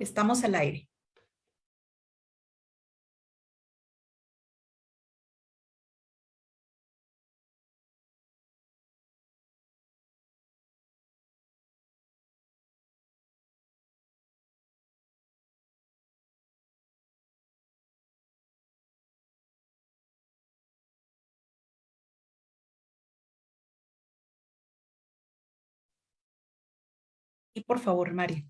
Estamos al aire. Y por favor, María.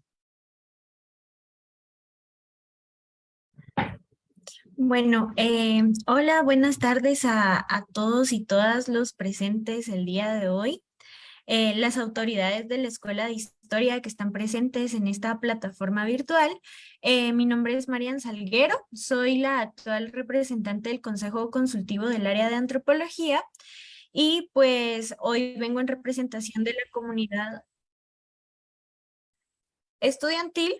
Bueno, eh, hola, buenas tardes a, todos y todas los presentes el día de hoy. Eh, las autoridades de la Escuela de Historia que están presentes en esta plataforma virtual. Eh, mi nombre es Marian Salguero, soy la actual representante del Consejo Consultivo del Área de Antropología y pues hoy vengo en representación de la comunidad estudiantil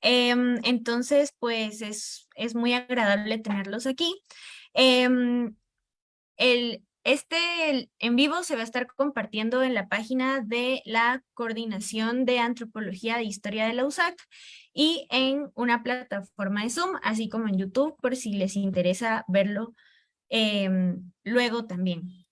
Em, entonces, pues es, es, muy agradable tenerlos aquí. Em, el, este en vivo se va a estar compartiendo en la página de la Coordinación de Antropología de Historia de la USAC y en una plataforma de Zoom, así como en YouTube, por si les interesa verlo em, luego también.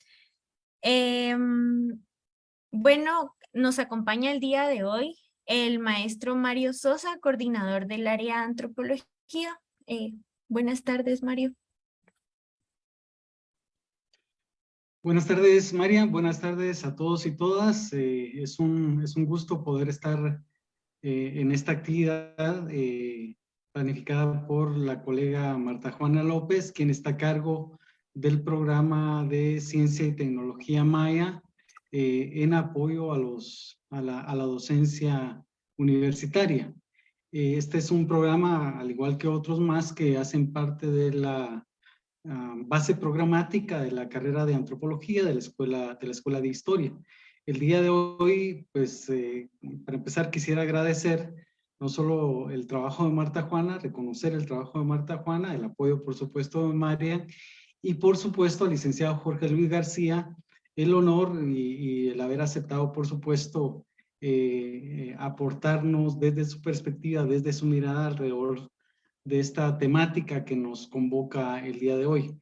bueno, nos acompaña el día de hoy el maestro Mario Sosa, coordinador del área antropología. Eh, buenas tardes, Mario. Buenas tardes, María. Buenas tardes a todos y todas. Eh, es, un, es un gusto poder estar eh, en esta actividad planificada por la colega Marta Juana López, quien está a cargo del programa de Ciencia y Tecnología Maya en apoyo a los a la, docencia universitaria. Eh, este es un programa, al igual que otros más, que hacen parte de la ah, base programática de la carrera de antropología de la escuela de, la escuela de historia. El día de hoy, pues, eh, para empezar, quisiera agradecer no solo el trabajo de Marta Juana, reconocer el trabajo de Marta Juana, el apoyo, por supuesto, de María, y por supuesto al licenciado Jorge Luis García, el honor y, el haber aceptado, por supuesto, eh, eh, aportarnos desde su perspectiva, desde su mirada alrededor de esta temática que nos convoca el día de hoy.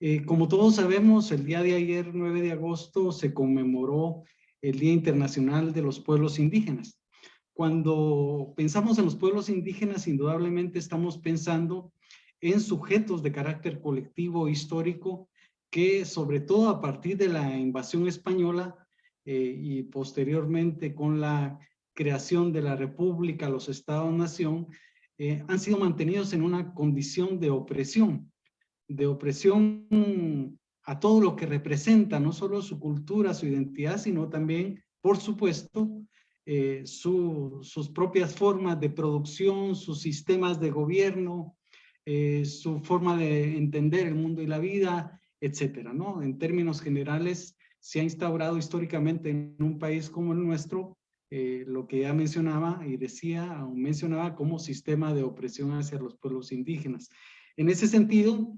Eh, como todos sabemos, el día de ayer, 9 de agosto, se conmemoró el Día Internacional de los Pueblos Indígenas. Cuando pensamos en los pueblos indígenas, indudablemente estamos pensando en sujetos de carácter colectivo histórico que sobre todo a partir de la invasión española eh, y posteriormente con la creación de la república, los estados-nación, eh, han sido mantenidos en una condición de opresión, de opresión a todo lo que representa, no solo su cultura, su identidad, sino también, por supuesto, eh, sus propias formas de producción, sus sistemas de gobierno, su forma de entender el mundo y la vida, etcétera, ¿no? En términos generales, se ha instaurado históricamente en un país como el nuestro eh, lo que ya mencionaba y decía o mencionaba como sistema de opresión hacia los pueblos indígenas. En ese sentido,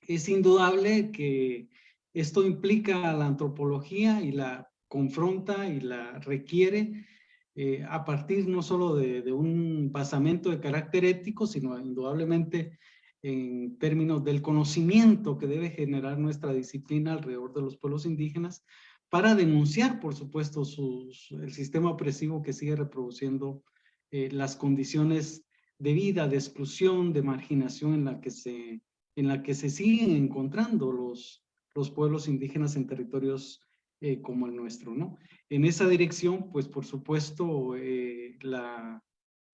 es indudable que esto implica a la antropología y la confronta y la requiere eh, a partir no solo de, de, un basamento de carácter ético, sino indudablemente en términos del conocimiento que debe generar nuestra disciplina alrededor de los pueblos indígenas para denunciar, por supuesto, el sistema opresivo que sigue reproduciendo eh, las condiciones de vida, de exclusión, de marginación en la que se, en la que se siguen encontrando los, los pueblos indígenas en territorios eh, como el nuestro, ¿no? En esa dirección, pues por supuesto, eh, la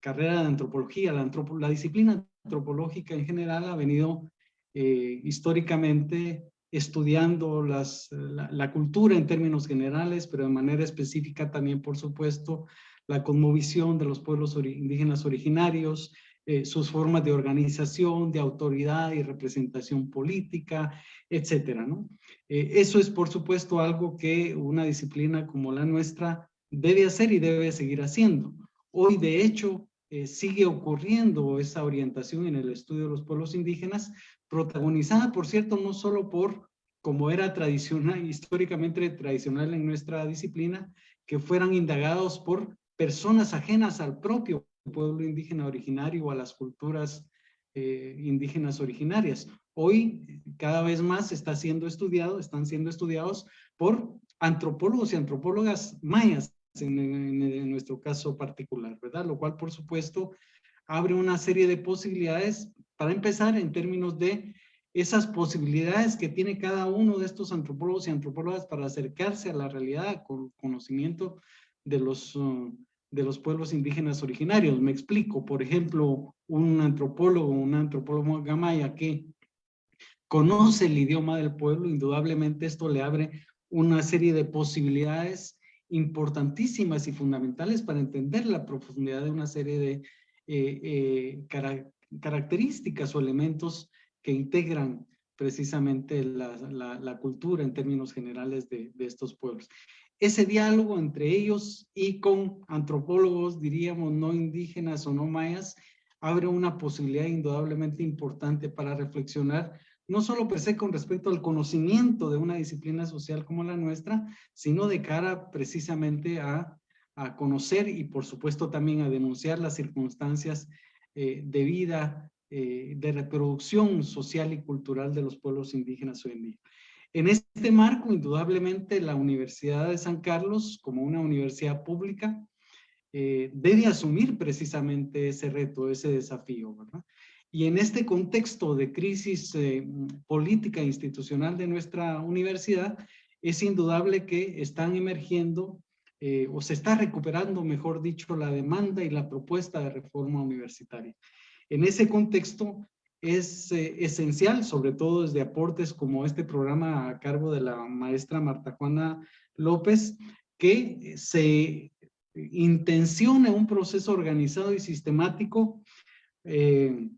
carrera de antropología, la, la disciplina antropológica en general ha venido eh, históricamente estudiando las, la, cultura en términos generales, pero de manera específica también, por supuesto, la cosmovisión de los pueblos indígenas originarios, eh, sus formas de organización, de autoridad y representación política, etcétera, ¿no? Eh, eso es, por supuesto, algo que una disciplina como la nuestra debe hacer y debe seguir haciendo. Hoy, de hecho, eh, sigue ocurriendo esa orientación en el estudio de los pueblos indígenas, protagonizada, por cierto, no solo por, como era tradicional, históricamente tradicional en nuestra disciplina, que fueran indagados por personas ajenas al propio pueblo indígena originario o a las culturas eh, indígenas originarias. Hoy cada vez más está siendo estudiado, están siendo estudiados por antropólogos y antropólogas mayas en, nuestro caso particular, ¿verdad? Lo cual por supuesto abre una serie de posibilidades para empezar en términos de esas posibilidades que tiene cada uno de estos antropólogos y antropólogas para acercarse a la realidad con conocimiento de los, de los pueblos indígenas originarios. Me explico, por ejemplo, un antropólogo, un antropólogo gamaya que conoce el idioma del pueblo, indudablemente esto le abre una serie de posibilidades importantísimas y fundamentales para entender la profundidad de una serie de eh, eh, características o elementos que integran precisamente la, cultura en términos generales de, estos pueblos. Ese diálogo entre ellos y con antropólogos, diríamos, no indígenas o no mayas, abre una posibilidad indudablemente importante para reflexionar, no solo per con respecto al conocimiento de una disciplina social como la nuestra, sino de cara precisamente a, a conocer y por supuesto también a denunciar las circunstancias eh, de vida, eh, de reproducción social y cultural de los pueblos indígenas hoy en día. En este marco, indudablemente, la Universidad de San Carlos, como una universidad pública, eh, debe asumir precisamente ese reto, ese desafío, ¿verdad? Y en este contexto de crisis eh, política e institucional de nuestra universidad, es indudable que están emergiendo eh, o se está recuperando, mejor dicho, la demanda y la propuesta de reforma universitaria. En ese contexto, es eh, esencial, sobre todo desde aportes como este programa a cargo de la maestra Marta Juana López, que se intencione un proceso organizado y sistemático eh,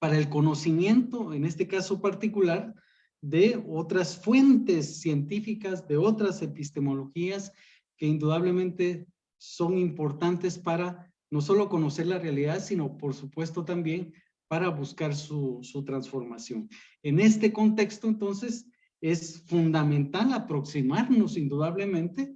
para el conocimiento, en este caso particular, de otras fuentes científicas, de otras epistemologías que indudablemente son importantes para no solo conocer la realidad, sino por supuesto también para buscar su, transformación. En este contexto, entonces, es fundamental aproximarnos indudablemente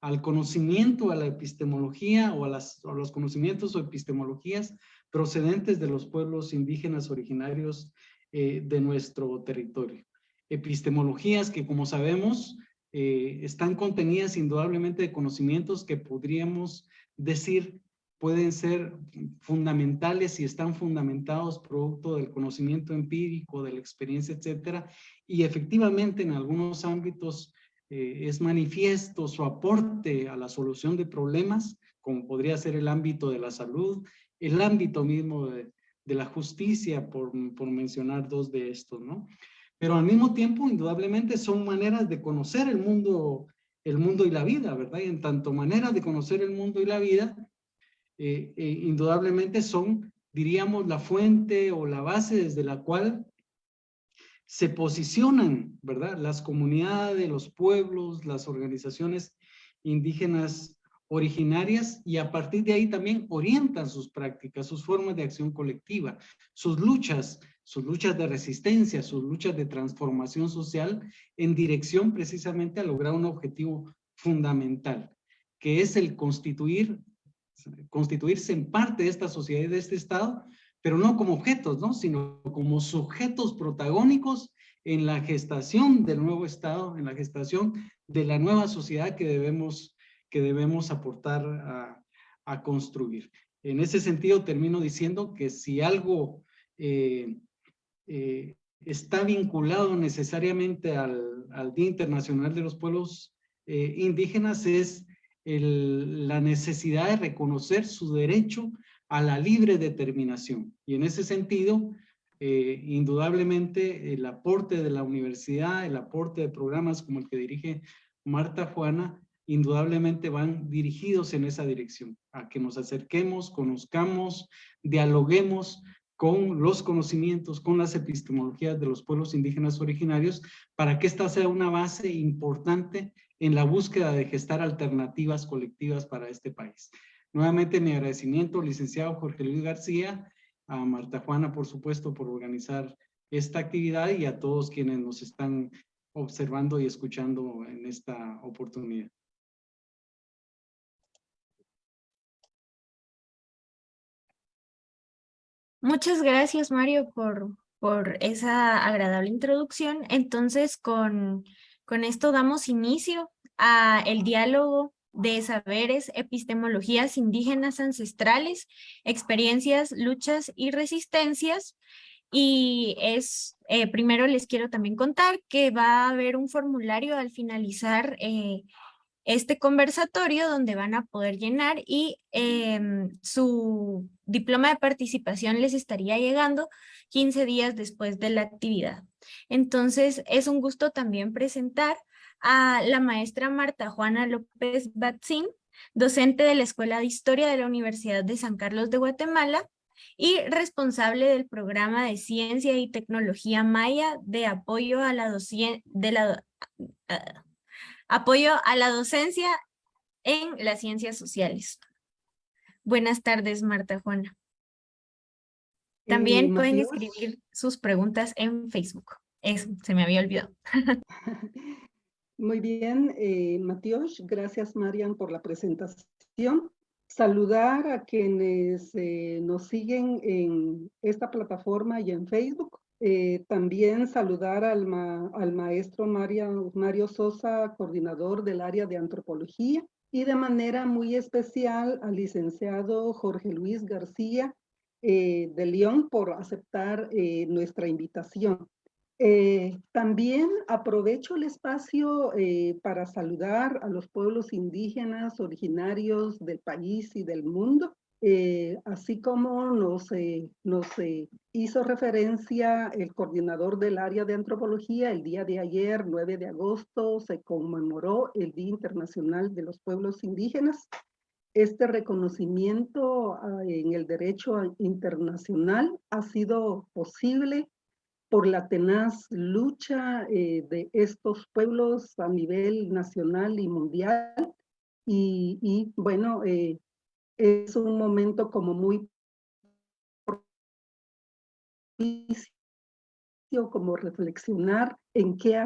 al conocimiento, a la epistemología o a, las, los conocimientos o epistemologías procedentes de los pueblos indígenas originarios eh, de nuestro territorio. Epistemologías que, como sabemos, eh, están contenidas indudablemente de conocimientos que podríamos decir pueden ser fundamentales y están fundamentados producto del conocimiento empírico, de la experiencia, etcétera, y efectivamente en algunos ámbitos eh, es manifiesto su aporte a la solución de problemas, como podría ser el ámbito de la salud, el ámbito mismo de, la justicia, por, por mencionar dos de estos, ¿no? Pero al mismo tiempo, indudablemente, son maneras de conocer el mundo, el mundo y la vida, ¿verdad? Y en tanto manera de conocer el mundo y la vida, eh, eh, indudablemente son, diríamos, la fuente o la base desde la cual se posicionan, ¿verdad? Las comunidades, los pueblos, las organizaciones indígenas originarias y a partir de ahí también orientan sus prácticas, sus formas de acción colectiva, sus luchas, sus luchas de resistencia, sus luchas de transformación social en dirección precisamente a lograr un objetivo fundamental, que es el constituir constituirse en parte de esta sociedad y de este Estado, pero no como objetos, ¿no? sino como sujetos protagónicos en la gestación del nuevo Estado, en la gestación de la nueva sociedad que debemos, que debemos aportar a, construir. En ese sentido, termino diciendo que si algo eh, eh, está vinculado necesariamente al, Día Internacional de los Pueblos eh, Indígenas es la necesidad de reconocer su derecho a la libre determinación. Y en ese sentido, indudablemente el aporte de la universidad, el aporte de programas como el que dirige Marta Juana, indudablemente van dirigidos en esa dirección, a que nos acerquemos, conozcamos, dialoguemos con los conocimientos, con las epistemologías de los pueblos indígenas originarios, para que esta sea una base importante en la búsqueda de gestar alternativas colectivas para este país. Nuevamente mi agradecimiento, licenciado Jorge Luis García, a Marta Juana, por supuesto, por organizar esta actividad y a todos quienes nos están observando y escuchando en esta oportunidad. Muchas gracias, Mario, por, por esa agradable introducción. Entonces, con, con esto damos inicio a el diálogo de saberes, epistemologías indígenas ancestrales, experiencias, luchas y resistencias. Y es, eh, primero les quiero también contar que va a haber un formulario al finalizar eh, este conversatorio donde van a poder llenar y em, su diploma de participación les estaría llegando 15 días después de la actividad. Entonces, es un gusto también presentar a la maestra Marta Juana López Batzín, docente de la Escuela de Historia de la Universidad de San Carlos de Guatemala y responsable del programa de Ciencia y Tecnología Maya de apoyo a la, de la, ah, apoyo a la docencia en las ciencias sociales. Buenas tardes, Marta Juana. También pueden escribir sus preguntas en Facebook. Eso, se me había olvidado. Muy bien, eh, gracias Marian por la presentación. Saludar a quienes eh, nos siguen en esta plataforma y en Facebook. Eh, también saludar al, maestro Mario Sosa, coordinador del área de antropología, y de manera muy especial al licenciado Jorge Luis García de León por aceptar nuestra invitación. Eh, también aprovecho el espacio eh, para saludar a los pueblos indígenas originarios del país y del mundo, eh, así como nos, nos hizo referencia el coordinador del área de antropología, el día de ayer, 9 de agosto, se conmemoró el Día Internacional de los Pueblos Indígenas. Este reconocimiento ah, en el derecho internacional ha sido posible por la tenaz lucha eh, de estos pueblos a nivel nacional y mundial. Y, bueno, eh, es un momento como muy como reflexionar en qué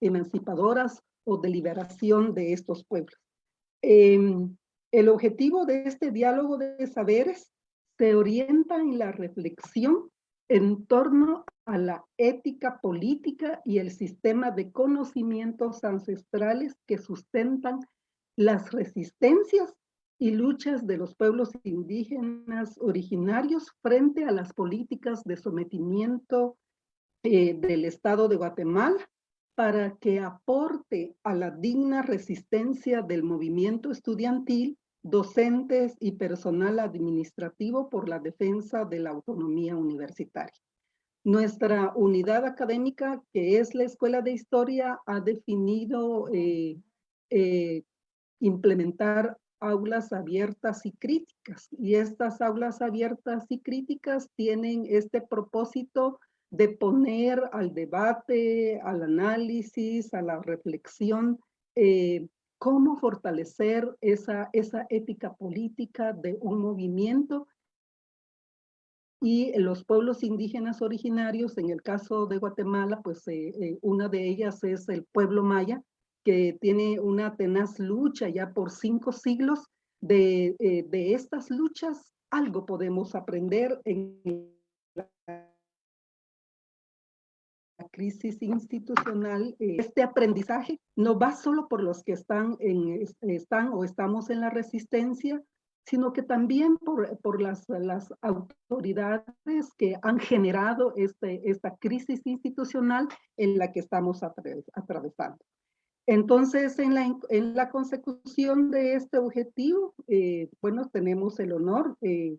emancipadoras o de liberación de estos pueblos. Em, el objetivo de este diálogo de saberes se orienta en la reflexión en torno a la ética política y el sistema de conocimientos ancestrales que sustentan las resistencias y luchas de los pueblos indígenas originarios frente a las políticas de sometimiento eh, del Estado de Guatemala para que aporte a la digna resistencia del movimiento estudiantil docentes y personal administrativo por la defensa de la autonomía universitaria. Nuestra unidad académica, que es la Escuela de Historia, ha definido eh, eh, implementar aulas abiertas y críticas. Y estas aulas abiertas y críticas tienen este propósito de poner al debate, al análisis, a la reflexión eh, cómo fortalecer esa, esa ética política de un movimiento y los pueblos indígenas originarios, en el caso de Guatemala, pues eh, eh, una de ellas es el pueblo maya, que tiene una tenaz lucha ya por cinco siglos. De, eh, de estas luchas, algo podemos aprender en la crisis institucional, eh, este aprendizaje no va solo por los que están, en, están o estamos en la resistencia, sino que también por, por las, las autoridades que han generado este, esta crisis institucional en la que estamos atravesando. Entonces, en la, consecución de este objetivo, eh, bueno, tenemos el honor eh,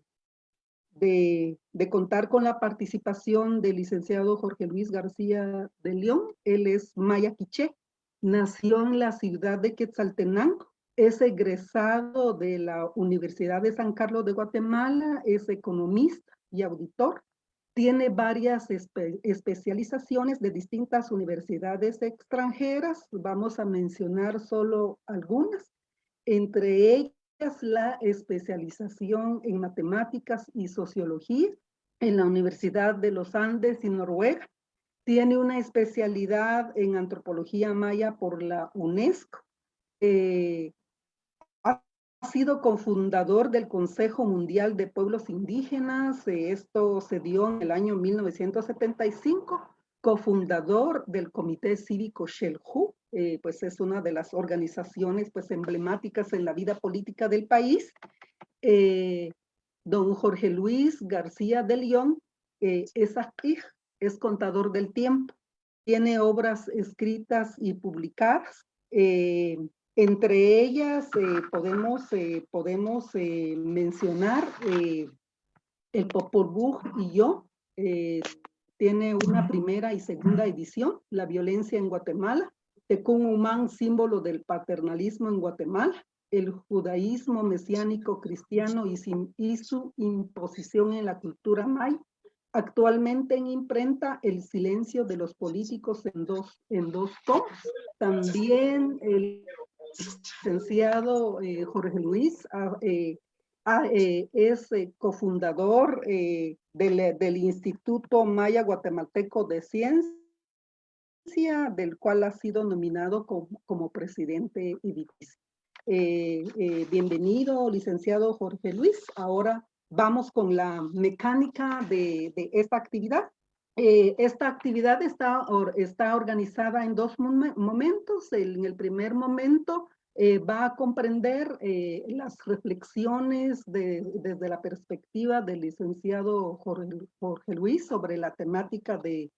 de, contar con la participación del licenciado Jorge Luis García de León. Él es maya quiché, nació en la ciudad de Quetzaltenango, es egresado de la Universidad de San Carlos de Guatemala, es economista y auditor. Tiene varias especializaciones de distintas universidades extranjeras. Vamos a mencionar solo algunas. Entre ellas, la especialización en matemáticas y sociología en la Universidad de los Andes y Noruega. Tiene una especialidad en antropología maya por la UNESCO. Eh, sido cofundador del Consejo Mundial de Pueblos Indígenas. Eh, esto se dio en el año 1975. Cofundador del Comité Cívico Shelhu, eh, pues es una de las organizaciones pues emblemáticas en la vida política del país. Eh, don Jorge Luis García de León es actriz, es contador del tiempo. Tiene obras escritas y publicadas. Entre ellas eh, podemos, eh, podemos eh, mencionar El Popol Vuh y yo. tiene una primera y segunda edición, La violencia en Guatemala. Tecún Humán, símbolo del paternalismo en Guatemala. El judaísmo mesiánico cristiano y, y su imposición en la cultura maya. Actualmente en imprenta El silencio de los políticos en dos, en dos tomos. También el licenciado eh, Jorge Luis ah, eh, ah, eh, es cofundador del, Instituto Maya Guatemalteco de Ciencia, del cual ha sido nominado como, presidente y vice. bienvenido, licenciado Jorge Luis. Ahora vamos con la mecánica de esta actividad. Esta actividad está, está organizada en dos momentos. en el primer momento eh, va a comprender eh, las reflexiones desde la perspectiva del licenciado Jorge, Luis sobre la temática de,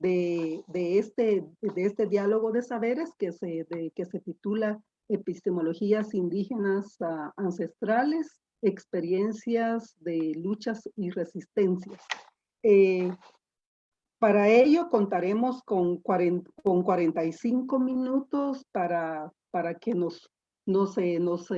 de, este, de este diálogo de saberes que se, que se titula Epistemologías indígenas ah, ancestrales, experiencias de luchas y resistencias. Eh, para ello contaremos con, con 45 minutos para para que nos, nos, nos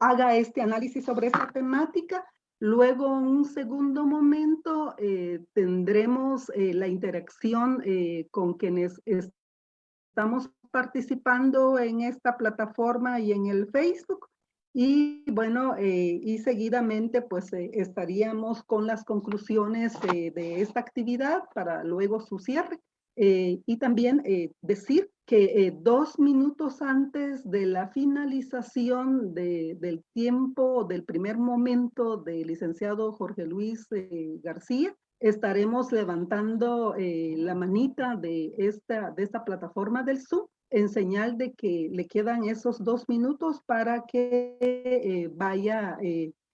haga este análisis sobre esta temática. Luego, en un segundo momento, eh, tendremos eh, la interacción eh, con quienes estamos participando en esta plataforma y en el Facebook. Y bueno, y seguidamente pues estaríamos con las conclusiones de esta actividad para luego su cierre. y también decir que eh, dos minutos antes de la finalización del tiempo, del primer momento del licenciado Jorge Luis eh, García, estaremos levantando eh, la manita de esta, de esta plataforma del Zoom en señal de que le quedan esos dos minutos para que vaya,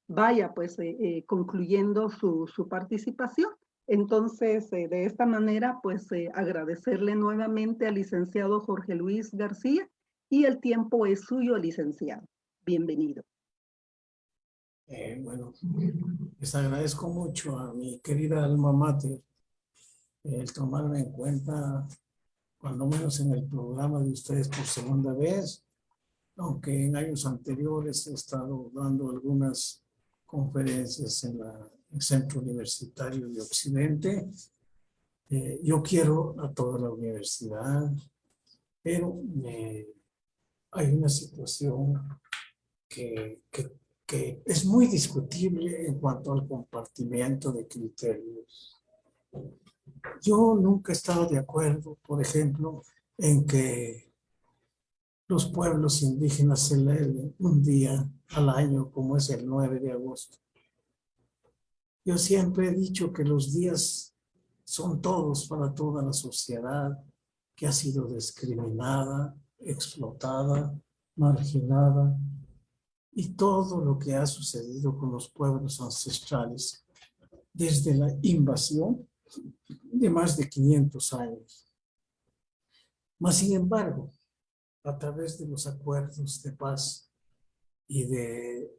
vaya pues concluyendo su, su participación. Entonces, eh, de esta manera, pues eh, agradecerle nuevamente al licenciado Jorge Luis García y el tiempo es suyo, licenciado. Bienvenido. Eh, bueno, les agradezco mucho a mi querida alma mater el tomarme en cuenta, cuando menos en el programa de ustedes por segunda vez, aunque en años anteriores he estado dando algunas conferencias en la Centro Universitario de Occidente. Eh, yo quiero a toda la universidad, pero hay una situación que, que, que, es muy discutible en cuanto al compartimiento de criterios. Yo nunca he de acuerdo, por ejemplo, en que los pueblos indígenas celebren un día al año como es el 9 de agosto. Yo siempre he dicho que los días son todos para toda la sociedad que ha sido discriminada, explotada, marginada y todo lo que ha sucedido con los pueblos ancestrales desde la invasión de más de 500 años. Mas, sin embargo, a través de los acuerdos de paz y de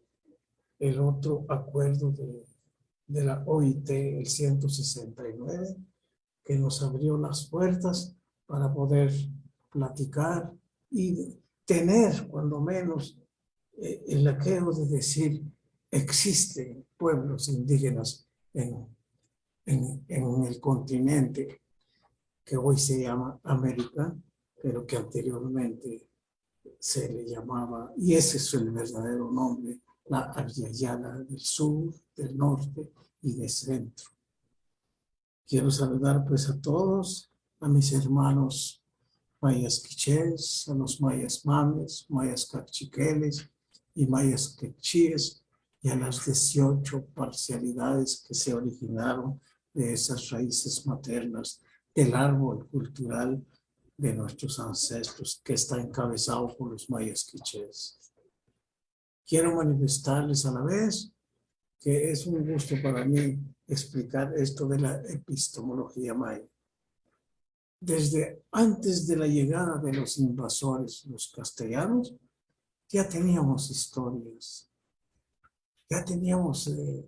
el otro acuerdo de de la OIT, el 169, que nos abrió las puertas para poder platicar y tener, cuando menos, eh, el aqueo de decir, existen pueblos indígenas en, en, en el continente que hoy se llama América, pero que anteriormente se le llamaba, y ese es el verdadero nombre, la Aryayala del sur, del norte y del centro. Quiero saludar pues a todos, a mis hermanos mayas quichés, a los mayas mames, mayas cachiqueles y mayas quechíes y a las 18 parcialidades que se originaron de esas raíces maternas del árbol cultural de nuestros ancestros que está encabezado por los mayas quichés. Quiero manifestarles a la vez que es un gusto para mí explicar esto de la epistemología maya. Desde antes de la llegada de los invasores, los castellanos, ya teníamos historias, ya teníamos eh,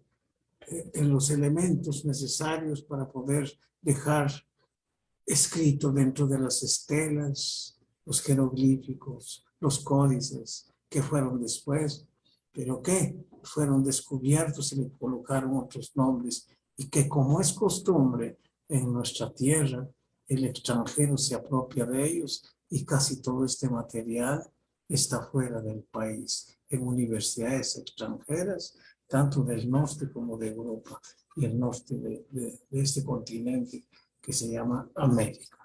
eh, los elementos necesarios para poder dejar escrito dentro de las estelas, los jeroglíficos, los códices que fueron después, pero que fueron descubiertos y le colocaron otros nombres. Y que como es costumbre en nuestra tierra, el extranjero se apropia de ellos y casi todo este material está fuera del país, en universidades extranjeras, tanto del norte como de Europa y el norte de, de este continente que se llama América.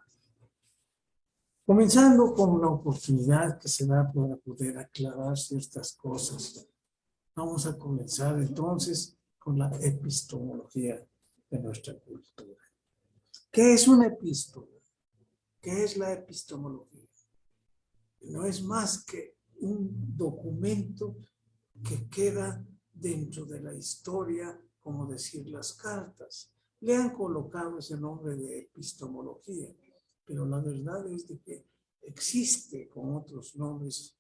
Comenzando con la oportunidad que se da para poder aclarar ciertas cosas, vamos a comenzar entonces con la epistemología de nuestra cultura. ¿Qué es una epístola? ¿Qué es la epistemología? no es más que un documento que queda dentro de la historia, como decir las cartas. Le han colocado ese nombre de epistemología, pero la verdad es de que existe con otros nombres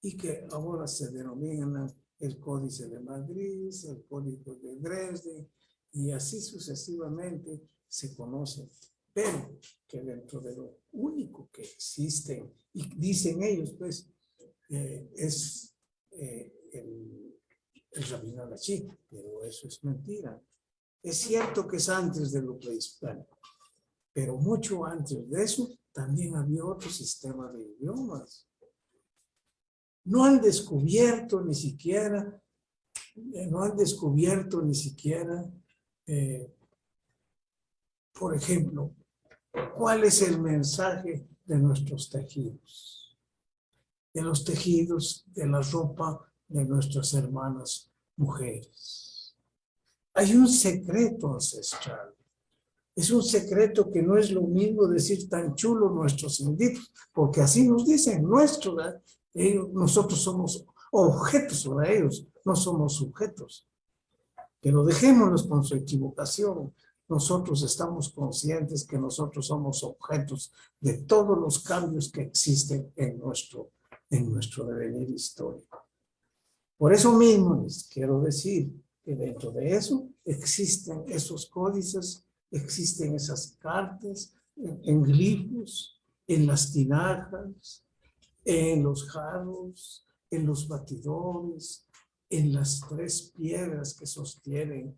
y que ahora se denominan el Códice de Madrid, el Código de Dresde, y así sucesivamente se conocen pero que dentro de lo único que existe, y dicen ellos, pues, eh, es eh, el, el rabino Lachí, pero eso es mentira. Es cierto que es antes de lo prehispánico, pero mucho antes de eso también había otro sistema de idiomas. No han descubierto ni siquiera, eh, no han descubierto ni siquiera, por ejemplo, ¿Cuál es el mensaje de nuestros tejidos? De los tejidos de la ropa de nuestras hermanas mujeres. Hay un secreto ancestral. Es un secreto que no es lo mismo decir tan chulo nuestros inditos, porque así nos dicen, nuestros, nosotros somos objetos para ellos, no somos sujetos. Pero dejémonos con su equivocación, nosotros estamos conscientes que nosotros somos objetos de todos los cambios que existen en nuestro, en nuestro devenir histórico. Por eso mismo les quiero decir que dentro de eso existen esos códices, existen esas cartas en, glifos, en las tinajas, en los jarros, en los batidores, en las tres piedras que sostienen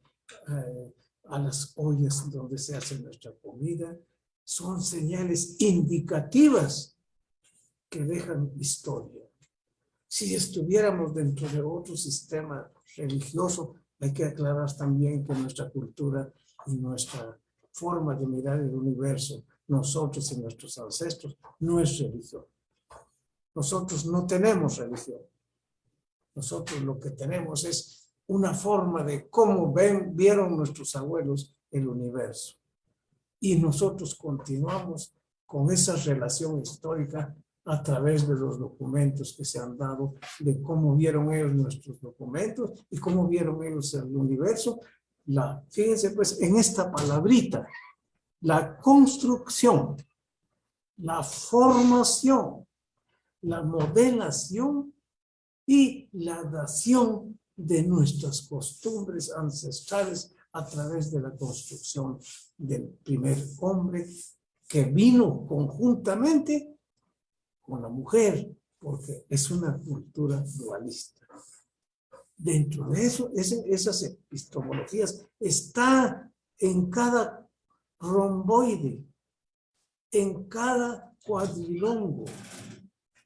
eh, a las ollas donde se hace nuestra comida, son señales indicativas que dejan historia. Si estuviéramos dentro de otro sistema religioso, hay que aclarar también que nuestra cultura y nuestra forma de mirar el universo, nosotros y nuestros ancestros, no es religión. Nosotros no tenemos religión. Nosotros lo que tenemos es una forma de cómo ven, vieron nuestros abuelos el universo. Y nosotros continuamos con esa relación histórica a través de los documentos que se han dado, de cómo vieron ellos nuestros documentos y cómo vieron ellos el universo. La, fíjense pues en esta palabrita, la construcción, la formación, la modelación y la dación de nuestras costumbres ancestrales a través de la construcción del primer hombre que vino conjuntamente la mujer, porque es una cultura dualista. Dentro de eso, esas epistemologías está en cada romboide, en cada cuadrilongo,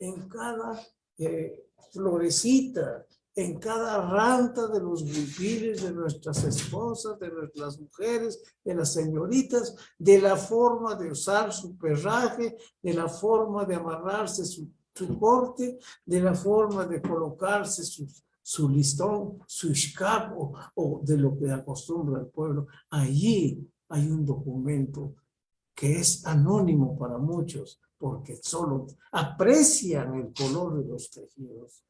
en cada eh, florecita, en cada ranta de los huipiles de nuestras esposas, de nuestras mujeres, de las señoritas, de la forma de usar su perraje, de la forma de amarrarse su su corte, de la forma de colocarse su, su listón, su escapo o de lo que acostumbra el pueblo. Allí hay un documento que es anónimo para muchos, porque solo aprecian el color de los tejidos,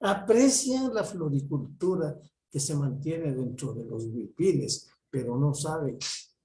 aprecian la floricultura que se mantiene dentro de los bipiles, pero no saben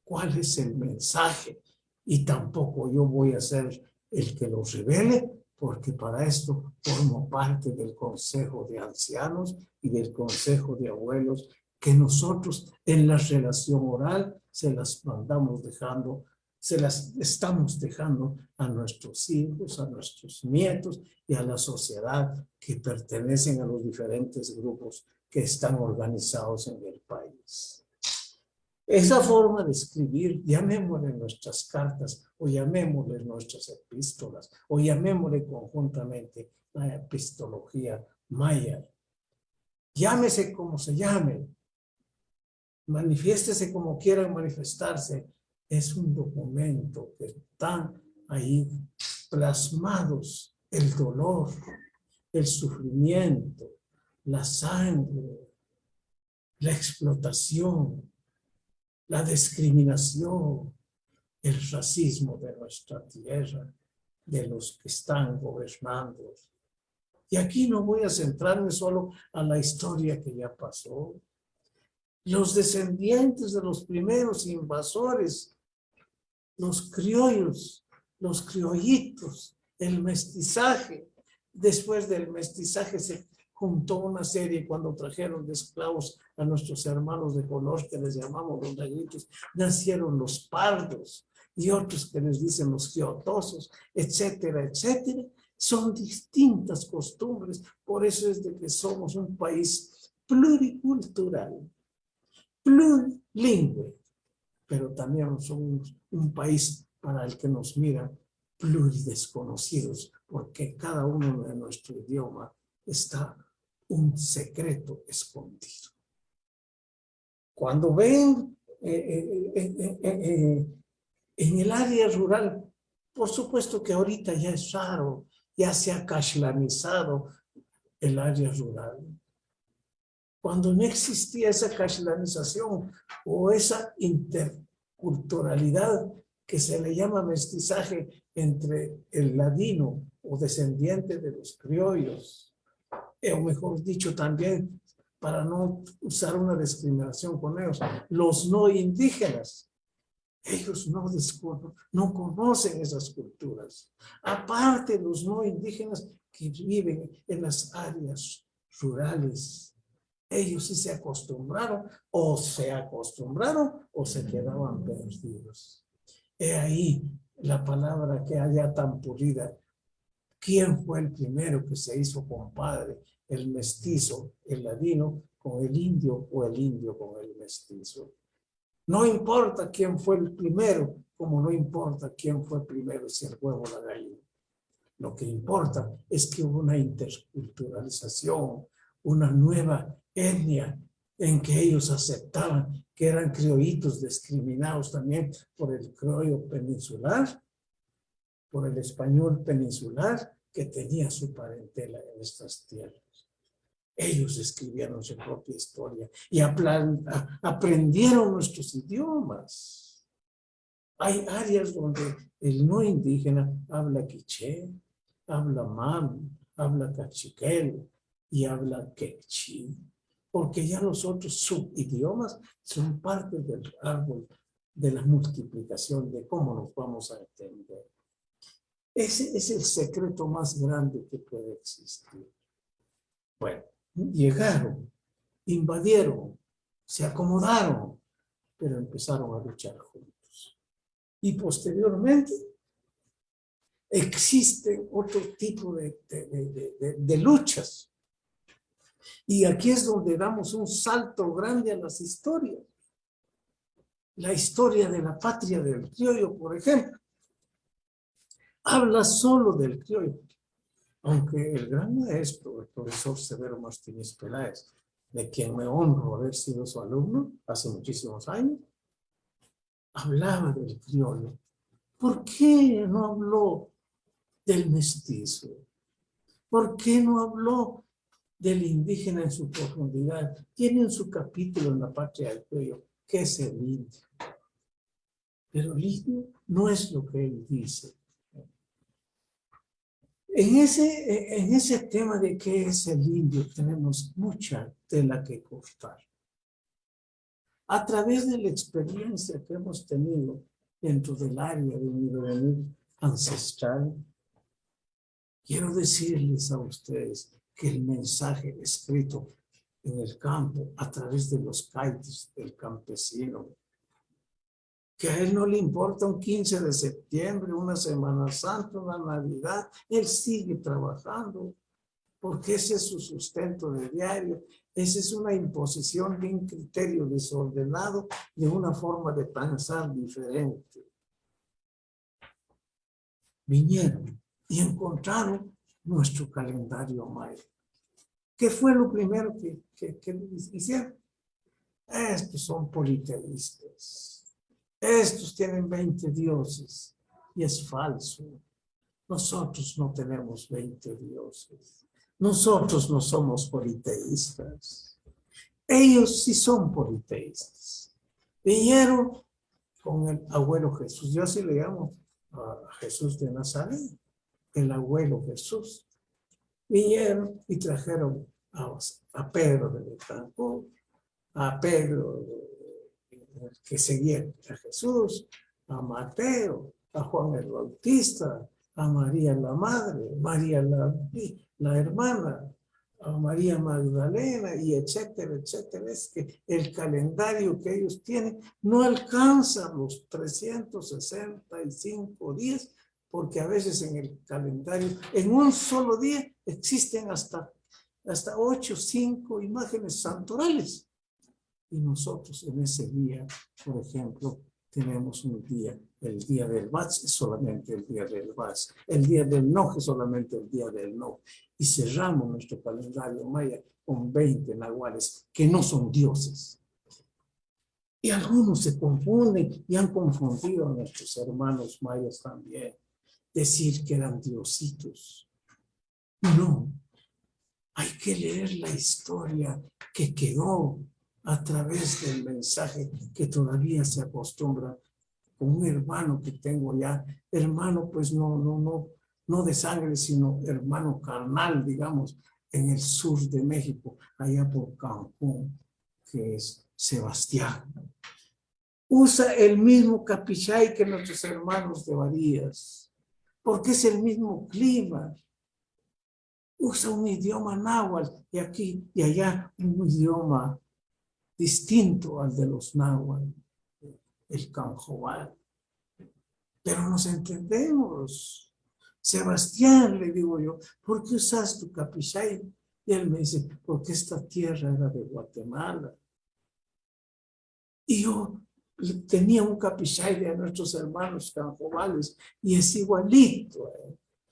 cuál es el mensaje. Y tampoco yo voy a ser el que lo revele, porque para esto formo parte del Consejo de Ancianos y del Consejo de Abuelos que nosotros en la relación oral se las mandamos dejando se las estamos dejando a nuestros hijos, a nuestros nietos y a la sociedad que pertenecen a los diferentes grupos que están organizados en el país. Esa forma de escribir, llamémosle nuestras cartas o llamémosle nuestras epístolas o llamémosle conjuntamente la epistología maya. Llámese como se llame, manifiéstese como quieran manifestarse, es un documento que están ahí plasmados el dolor, el sufrimiento, la sangre, la explotación, la discriminación, el racismo de nuestra tierra, de los que están gobernando. Y aquí no voy a centrarme solo a la historia que ya pasó. Los descendientes de los primeros invasores los criollos, los criollitos, el mestizaje. Después del mestizaje se juntó una serie cuando trajeron de esclavos a nuestros hermanos de color que les llamamos los negritos, nacieron los pardos y otros que les dicen los giotosos, etcétera, etcétera. Son distintas costumbres, por eso es de que somos un país pluricultural, plurilingüe, pero también somos un país para el que nos mira pluridesconocidos, porque cada uno de nuestro idioma está un secreto escondido. Cuando ven eh, eh, eh, en el área rural, por supuesto que ahorita ya es raro, ya se ha cashlanizado el área rural. Cuando no existía esa cashlanización o esa interculturalidad que se le llama mestizaje entre el ladino o descendiente de los criollos, o mejor dicho también, para no usar una discriminación con ellos, los no indígenas. Ellos no, no conocen esas culturas. Aparte, los no indígenas que viven en las áreas rurales, ellos sí se acostumbraron, o se acostumbraron, o se quedaban perdidos. He ahí la palabra que haya tan pulida. ¿Quién fue el primero que se hizo compadre? El mestizo, el ladino con el indio o el indio con el mestizo. No importa quién fue el primero, como no importa quién fue primero, si el huevo o la gallina. Lo que importa es que hubo una interculturalización, una nueva etnia en que ellos aceptaban que eran criollitos discriminados también por el criollo peninsular, por el español peninsular que tenía su parentela en estas tierras. Ellos escribieron su propia historia y aprendieron nuestros idiomas. Hay áreas donde el no indígena habla quiché, habla mam, habla cachiquel y habla quechí porque ya los otros subidiomas son parte del árbol de la multiplicación, de cómo nos vamos a entender. Ese es el secreto más grande que puede existir. Bueno, llegaron, invadieron, se acomodaron, pero empezaron a luchar juntos. Y posteriormente existe otro tipo de, de, de luchas y aquí es donde damos un salto grande a las historias. La historia de la patria del criollo, por ejemplo, habla solo del criollo. Aunque el gran maestro, el profesor Severo Martínez Peláez, de quien me honro haber sido su alumno hace muchísimos años, hablaba del criollo. ¿Por qué no habló del mestizo? ¿Por qué no habló del indígena en su profundidad? Tiene en su capítulo en la patria del cuello, ¿qué es el indio? Pero el indio no es lo que él dice. En ese, en ese tema de qué es el indio tenemos mucha tela que cortar. A través de la experiencia que hemos tenido dentro del área de un ancestral, quiero decirles a ustedes que el mensaje escrito en el campo a través de los caites del campesino que a él no le importa un 15 de septiembre, una Semana Santa, una Navidad, él sigue trabajando, porque ese es su sustento de diario, esa es una imposición de un criterio desordenado, de una forma de pensar diferente. Vinieron y encontraron nuestro calendario maya. ¿Qué fue lo primero que, que, que hicieron? Estos son politeístas estos tienen 20 dioses y es falso. Nosotros no tenemos 20 dioses. Nosotros no somos politeístas. Ellos sí son politeístas. Vinieron con el abuelo Jesús. Yo así le llamo a Jesús de Nazaret, el abuelo Jesús. Vinieron y trajeron a, Pedro de Betancourt, a Pedro de que seguían a Jesús, a Mateo, a Juan el Bautista, a María la Madre, María la, la hermana, a María Magdalena y etcétera, etcétera. Es que el calendario que ellos tienen no alcanza los 365 días porque a veces en el calendario, en un solo día, existen hasta, hasta 8 o 5 imágenes santorales. Y nosotros en ese día, por ejemplo, tenemos un día, el día del Vaz es solamente el día del Vaz, el día del No es solamente el día del No. Y cerramos nuestro calendario maya con 20 nahuales que no son dioses. Y algunos se confunden y han confundido a nuestros hermanos mayas también. Decir que eran diositos. No, hay que leer la historia que quedó a través del mensaje que todavía se acostumbra con un hermano que tengo ya, hermano pues no, no, no, no de sangre, sino hermano carnal, digamos, en el sur de México, allá por Cancún, que es Sebastián. Usa el mismo capichay que nuestros hermanos de Varías, porque es el mismo clima. Usa un idioma náhuatl y aquí y allá un idioma distinto al de los náhuatl, el canjoal. Pero nos entendemos. Sebastián, le digo yo, ¿por qué usas tu capichay? Y él me dice, porque esta tierra era de Guatemala. Y yo tenía un capichay de nuestros hermanos canjovales y es igualito,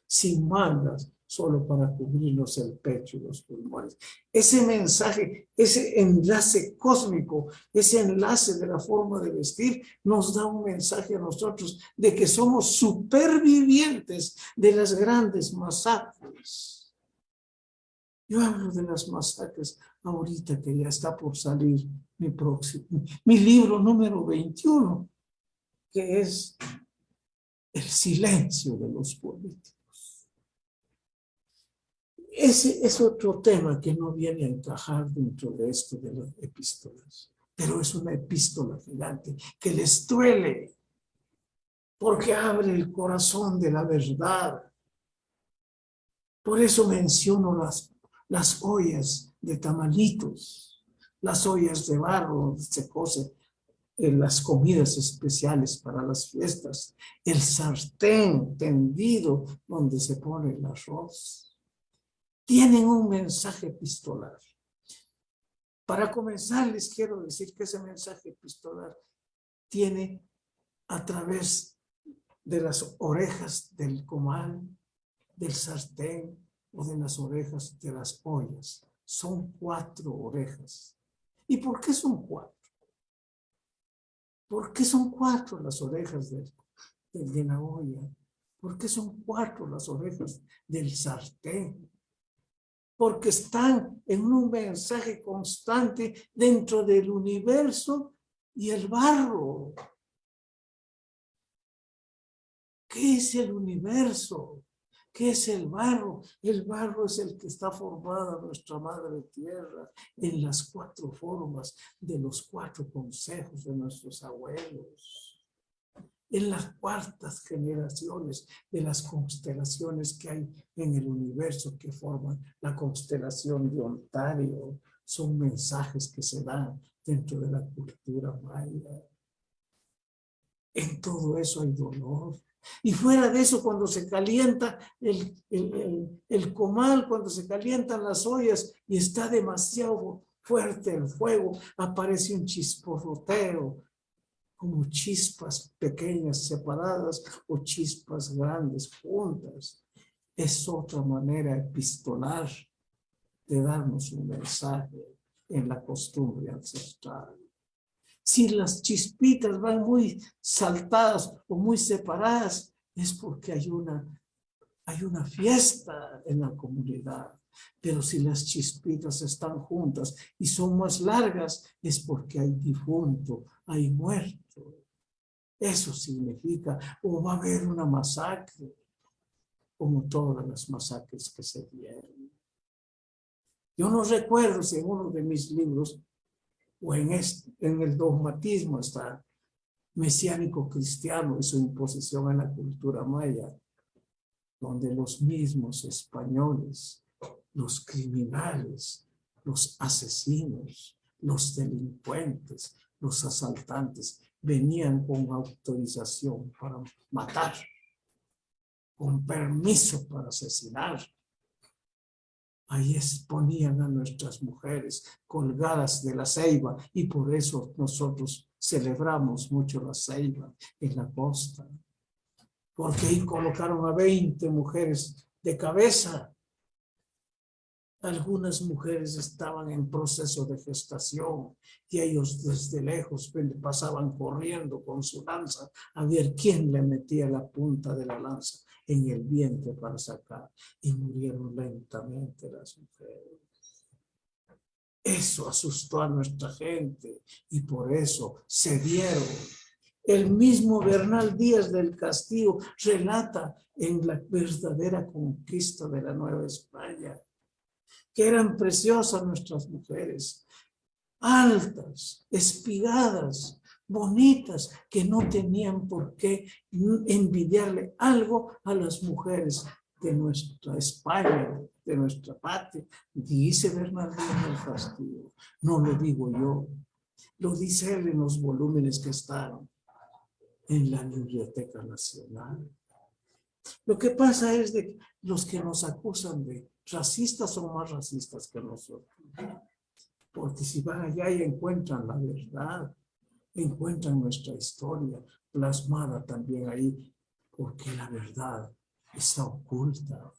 sin mangas, solo para cubrirnos el pecho y los pulmones. Ese mensaje, ese enlace cósmico, ese enlace de la forma de vestir, nos da un mensaje a nosotros de que somos supervivientes de las grandes masacres. Yo hablo de las masacres ahorita que ya está por salir mi próximo, mi libro número 21, que es el silencio de los políticos. Ese es otro tema que no viene a encajar dentro de esto de las epístolas. Pero es una epístola gigante que les duele porque abre el corazón de la verdad. Por eso menciono las, las ollas de tamalitos, las ollas de barro se cose en las comidas especiales para las fiestas, el sartén tendido donde se pone el arroz tienen un mensaje epistolar. Para comenzar, les quiero decir que ese mensaje epistolar tiene a través de las orejas del comal, del sartén o de las orejas de las ollas. Son cuatro orejas. ¿Y por qué son cuatro? ¿Por qué son cuatro las orejas de, de la olla? ¿Por qué son cuatro las orejas del sartén? porque están en un mensaje constante dentro del universo y el barro. ¿Qué es el universo? ¿Qué es el barro? El barro es el que está formada nuestra madre tierra en las cuatro formas de los cuatro consejos de nuestros abuelos. En las cuartas generaciones de las constelaciones que hay en el universo que forman la constelación de Ontario. Son mensajes que se dan dentro de la cultura maya. En todo eso hay dolor, y fuera de eso, cuando se calienta el, el, comal, cuando se calientan las ollas y está demasiado fuerte el fuego, aparece un chisporroteo, como chispas pequeñas separadas o chispas grandes juntas. Es otra manera epistolar de darnos un mensaje en la costumbre ancestral si las chispitas van muy saltadas o muy separadas, es porque hay una, hay una fiesta en la comunidad. Pero si las chispitas están juntas y son más largas, es porque hay difunto, hay muerto. Eso significa, o va a haber una masacre, como todas las masacres que se dieron. Yo no recuerdo si en uno de mis libros o en, el dogmatismo está mesiánico cristiano y su imposición en la cultura maya, donde los mismos españoles, los criminales, los asesinos, los delincuentes, los asaltantes, venían con autorización para matar, con permiso para asesinar, Ahí exponían a nuestras mujeres colgadas de la ceiba y por eso nosotros celebramos mucho la ceiba en la costa. Porque ahí colocaron a 20 mujeres de cabeza. Algunas mujeres estaban en proceso de gestación y ellos desde lejos pasaban corriendo con su lanza a ver quién le metía la punta de la lanza en el vientre para sacar y murieron lentamente las mujeres. Eso asustó a nuestra gente y por eso se dieron. El mismo Bernal Díaz del Castillo relata en la verdadera conquista de la Nueva España que eran preciosas nuestras mujeres, altas, espigadas, bonitas que no tenían por qué envidiarle algo a las mujeres de nuestra España, de nuestra patria, dice Bernardino del Castillo. No lo digo yo, lo dice él en los volúmenes que están en la Biblioteca Nacional. Lo que pasa es de los que nos acusan de racistas son más racistas que nosotros. Porque si van allá y encuentran la verdad, encuentran nuestra historia plasmada también ahí, porque la verdad está oculta.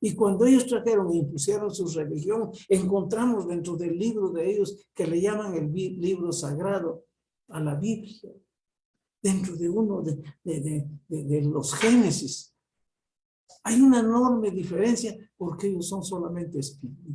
Y cuando ellos trajeron e impusieron su religión, encontramos dentro del libro de ellos, que le llaman el libro sagrado, a la Biblia, dentro de uno de, de, de, de los Génesis, hay una enorme diferencia porque ellos son solamente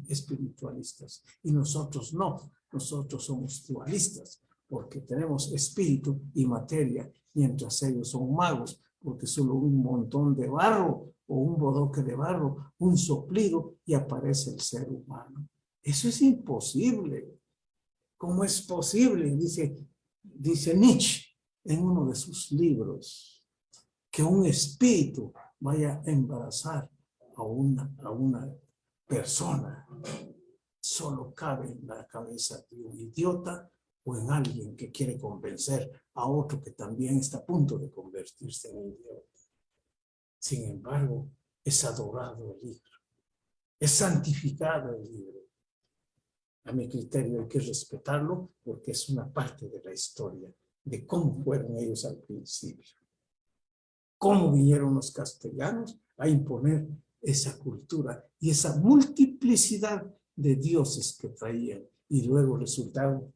espiritualistas y nosotros no, nosotros somos dualistas porque tenemos espíritu y materia, mientras ellos son magos, porque solo un montón de barro o un bodoque de barro, un soplido y aparece el ser humano. Eso es imposible. ¿Cómo es posible? Dice, dice Nietzsche en uno de sus libros, que un espíritu vaya a embarazar a una, a una persona. Solo cabe en la cabeza de un idiota o en alguien que quiere convencer a otro que también está a punto de convertirse en idiota. Sin embargo, es adorado el libro, es santificado el libro. A mi criterio hay que respetarlo porque es una parte de la historia de cómo fueron ellos al principio. Cómo vinieron los castellanos a imponer esa cultura y esa multiplicidad de dioses que traían y luego resultaron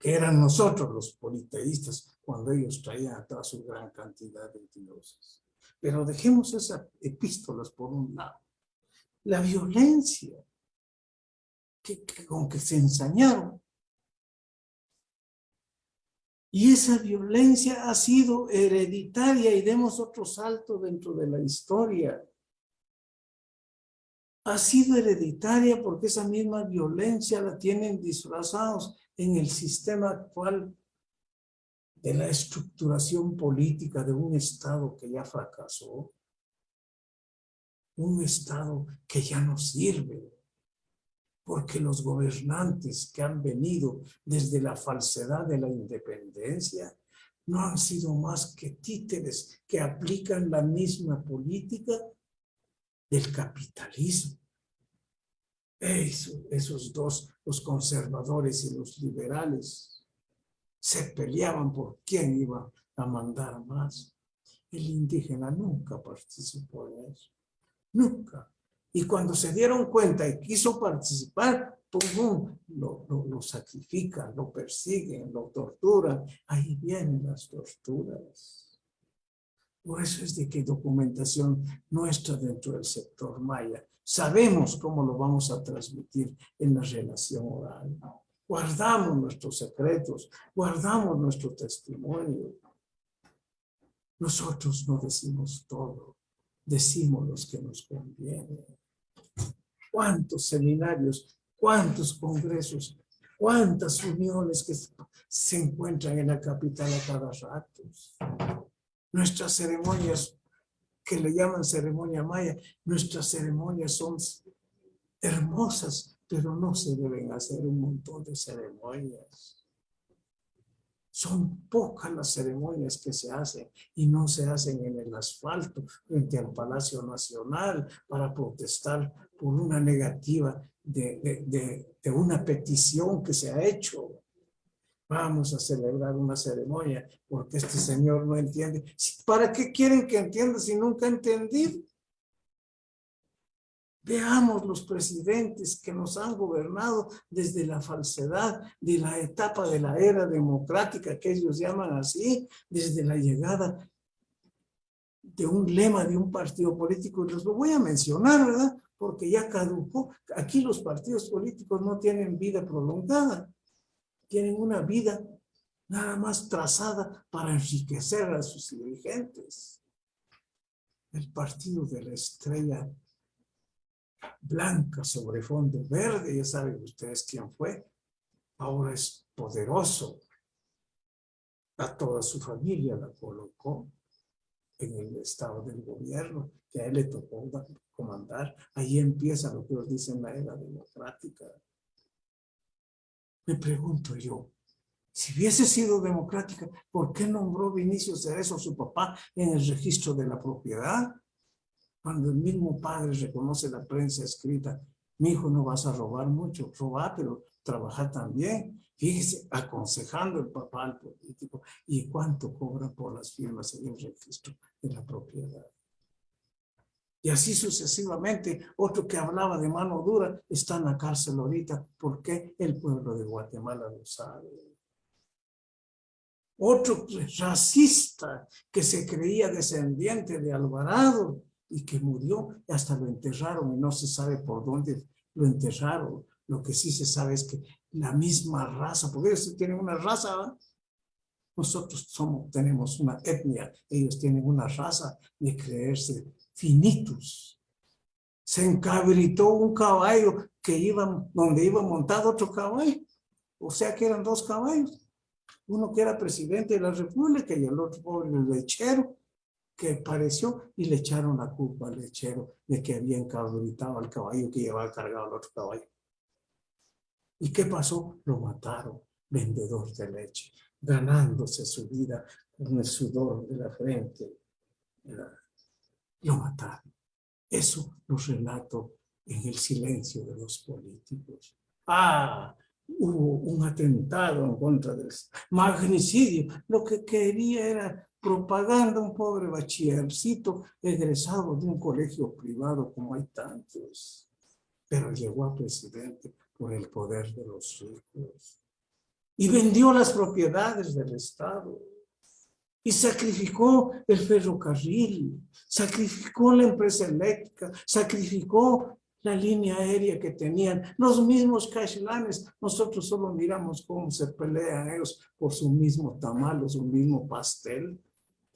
que eran nosotros los politeístas cuando ellos traían atrás su gran cantidad de dioses. Pero dejemos esas epístolas por un lado. la violencia que, con que se ensañaron. Y esa violencia ha sido hereditaria y demos otro salto dentro de la historia. Ha sido hereditaria porque esa misma violencia la tienen disfrazados en el sistema actual de la estructuración política de un Estado que ya fracasó, un Estado que ya no sirve, porque los gobernantes que han venido desde la falsedad de la independencia no han sido más que títeres que aplican la misma política del capitalismo. Esos dos, los conservadores y los liberales, se peleaban por quién iba a mandar más. El indígena nunca participó en eso. Nunca. Y cuando se dieron cuenta y quiso participar, ¡pum! Lo, lo, lo sacrifican, lo persiguen, lo torturan. Ahí vienen las torturas. Por eso es de que documentación nuestra dentro del sector maya. Sabemos cómo lo vamos a transmitir en la relación oral. Guardamos nuestros secretos, guardamos nuestro testimonio. Nosotros no decimos todo, decimos los que nos convienen. ¿Cuántos seminarios, cuántos congresos, cuántas uniones que se encuentran en la capital a cada rato? Nuestras ceremonias, que le llaman ceremonia maya, nuestras ceremonias son hermosas, pero no se deben hacer un montón de ceremonias. Son pocas las ceremonias que se hacen y no se hacen en el asfalto frente al Palacio Nacional para protestar por una negativa de, de, una petición que se ha hecho. Vamos a celebrar una ceremonia porque este señor no entiende. ¿Para qué quieren que entienda si nunca ha entendido? Veamos los presidentes que nos han gobernado desde la falsedad de la etapa de la era democrática que ellos llaman así, desde la llegada de un lema de un partido político. Los lo voy a mencionar, ¿verdad? Porque ya caducó. Aquí los partidos políticos no tienen vida prolongada. Tienen una vida nada más trazada para enriquecer a sus dirigentes. El partido de la estrella blanca sobre fondo verde, ya saben ustedes quién fue, ahora es poderoso. A toda su familia la colocó en el estado del gobierno, que a él le tocó comandar. Ahí empieza lo que nos dicen la era democrática. Me pregunto yo, si hubiese sido democrática, ¿por qué nombró Vinicio Cerezo, su papá, en el registro de la propiedad? Cuando el mismo padre reconoce la prensa escrita, mi hijo no vas a robar mucho, robar, pero trabajar también. Fíjese, aconsejando el papá al político. ¿Y cuánto cobra por las firmas en el registro de la propiedad? Y así sucesivamente, otro que hablaba de mano dura está en la cárcel ahorita. porque El pueblo de Guatemala lo sabe. Otro racista que se creía descendiente de Alvarado y que murió hasta lo enterraron y no se sabe por dónde lo enterraron. Lo que sí se sabe es que la misma raza, porque ellos tienen una raza, nosotros somos, tenemos una etnia, ellos tienen una raza de creerse finitos. Se encabritó un caballo que iba, donde iba montado otro caballo. O sea que eran dos caballos. Uno que era presidente de la república y el otro pobre lechero que pareció y le echaron la culpa al lechero de que había encabritado al caballo que llevaba cargado al otro caballo. ¿Y qué pasó? Lo mataron, vendedor de leche, ganándose su vida con el sudor de la frente. Lo mataron. Eso lo relato en el silencio de los políticos. ¡Ah! Hubo un atentado en contra del magnicidio. Lo que quería era propaganda un pobre bachillercito egresado de un colegio privado como hay tantos, pero llegó a presidente por el poder de los ricos y vendió las propiedades del Estado y sacrificó el ferrocarril, sacrificó la empresa eléctrica, sacrificó la línea aérea que tenían, los mismos cachilanes, nosotros solo miramos cómo se pelean ellos por su mismo tamal o su mismo pastel.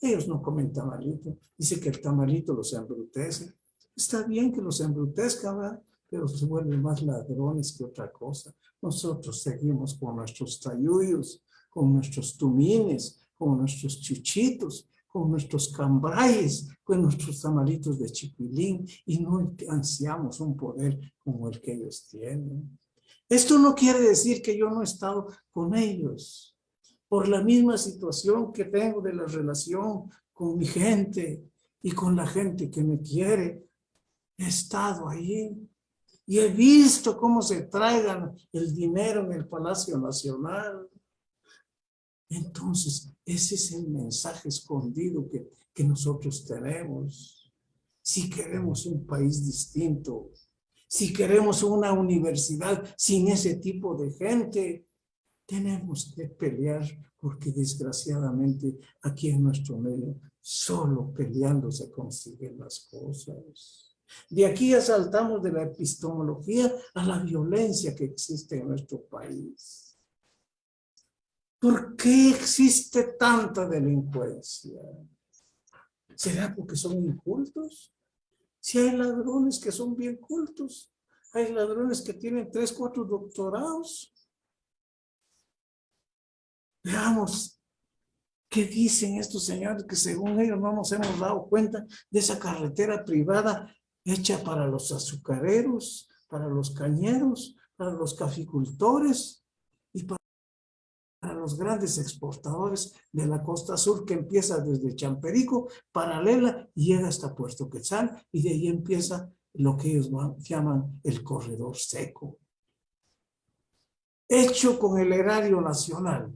Ellos no comen tamalito, dice que el tamalito los embrutece. Está bien que los embrutezca, ¿verdad? pero se vuelven más ladrones que otra cosa. Nosotros seguimos con nuestros tayuyos, con nuestros tumines, con nuestros chichitos, con nuestros cambrayes, con nuestros tamalitos de chipilín y no ansiamos un poder como el que ellos tienen. Esto no quiere decir que yo no he estado con ellos, por la misma situación que tengo de la relación con mi gente y con la gente que me quiere. He estado ahí y he visto cómo se traigan el dinero en el Palacio Nacional. Entonces, ese es el mensaje escondido que, que nosotros tenemos. Si queremos un país distinto, si queremos una universidad sin ese tipo de gente, tenemos que pelear porque desgraciadamente aquí en nuestro medio solo peleando se consiguen las cosas. De aquí ya saltamos de la epistemología a la violencia que existe en nuestro país. ¿Por qué existe tanta delincuencia? ¿Será porque son incultos? Si hay ladrones que son bien cultos, hay ladrones que tienen tres, cuatro doctorados. Veamos qué dicen estos señores que según ellos no nos hemos dado cuenta de esa carretera privada hecha para los azucareros, para los cañeros, para los caficultores los grandes exportadores de la costa sur que empieza desde Champerico, paralela, y llega hasta Puerto Quetzal y de ahí empieza lo que ellos llaman el corredor seco. Hecho con el erario nacional.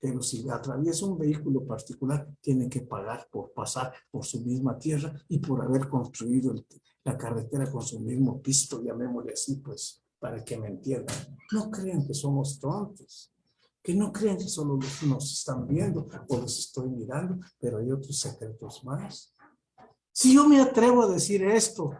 Pero si atraviesa un vehículo particular, tiene que pagar por pasar por su misma tierra y por haber construido la carretera con su mismo pisto, llamémosle así, pues, para que me entiendan. No crean que somos tontos que no crean que solo los nos están viendo o los estoy mirando, pero hay otros secretos más. Si yo me atrevo a decir esto,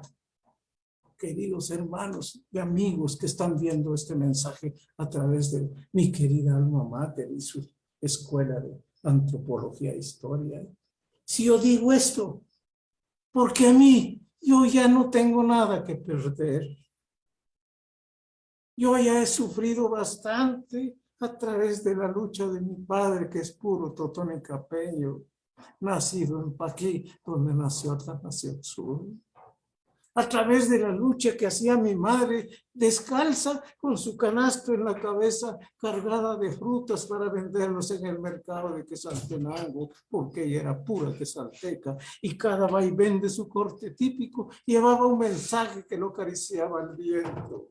queridos hermanos y amigos que están viendo este mensaje a través de mi querida alma mater y su escuela de antropología e historia. Si yo digo esto, porque a mí yo ya no tengo nada que perder. Yo ya he sufrido bastante a través de la lucha de mi padre, que es puro Totón Capeño, nacido en Paquí, donde nació nación Sur. A través de la lucha que hacía mi madre, descalza, con su canasto en la cabeza, cargada de frutas para venderlos en el mercado de Quesaltenango, porque ella era pura quesalteca, y cada vaivén de su corte típico llevaba un mensaje que lo acariciaba el viento.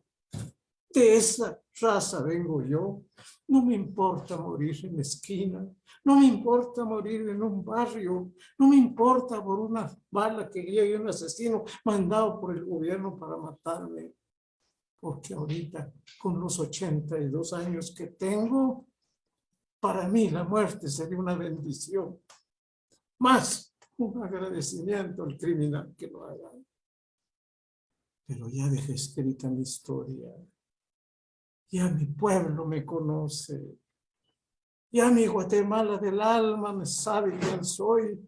De esa raza vengo yo. No me importa morir en la esquina. No me importa morir en un barrio. No me importa por una bala que llegue un asesino mandado por el gobierno para matarme. Porque ahorita, con los 82 años que tengo, para mí la muerte sería una bendición. Más un agradecimiento al criminal que lo haga. Pero ya dejé escrita mi historia. Ya mi pueblo me conoce. Ya mi Guatemala del alma me sabe quién soy.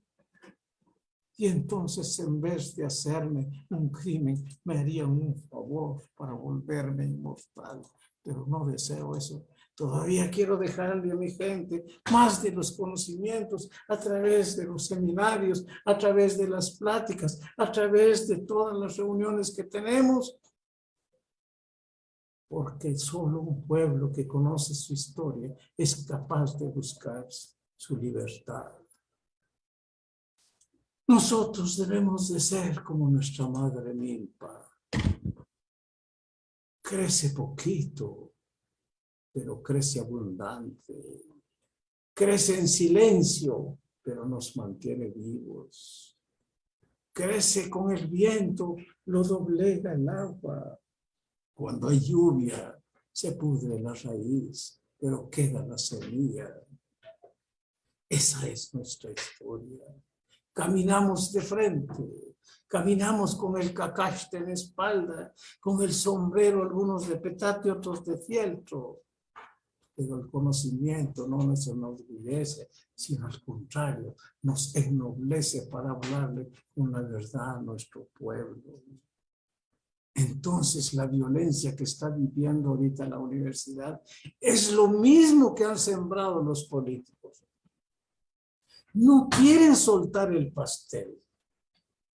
Y entonces en vez de hacerme un crimen, me haría un favor para volverme inmortal. Pero no deseo eso. Todavía quiero dejarle a mi gente más de los conocimientos a través de los seminarios, a través de las pláticas, a través de todas las reuniones que tenemos porque solo un pueblo que conoce su historia es capaz de buscar su libertad. Nosotros debemos de ser como nuestra madre Milpa. Crece poquito, pero crece abundante. Crece en silencio, pero nos mantiene vivos. Crece con el viento, lo doblega el agua, cuando hay lluvia, se pudre la raíz, pero queda la semilla. Esa es nuestra historia. Caminamos de frente, Caminamos con el cacaste en espalda, con el sombrero, algunos de petate, otros de fieltro. Pero el conocimiento no nos enorgullece, sino al contrario, nos ennoblece para hablarle con la verdad a nuestro pueblo. Entonces la violencia que está viviendo ahorita la universidad es lo mismo que han sembrado los políticos. No quieren soltar el pastel.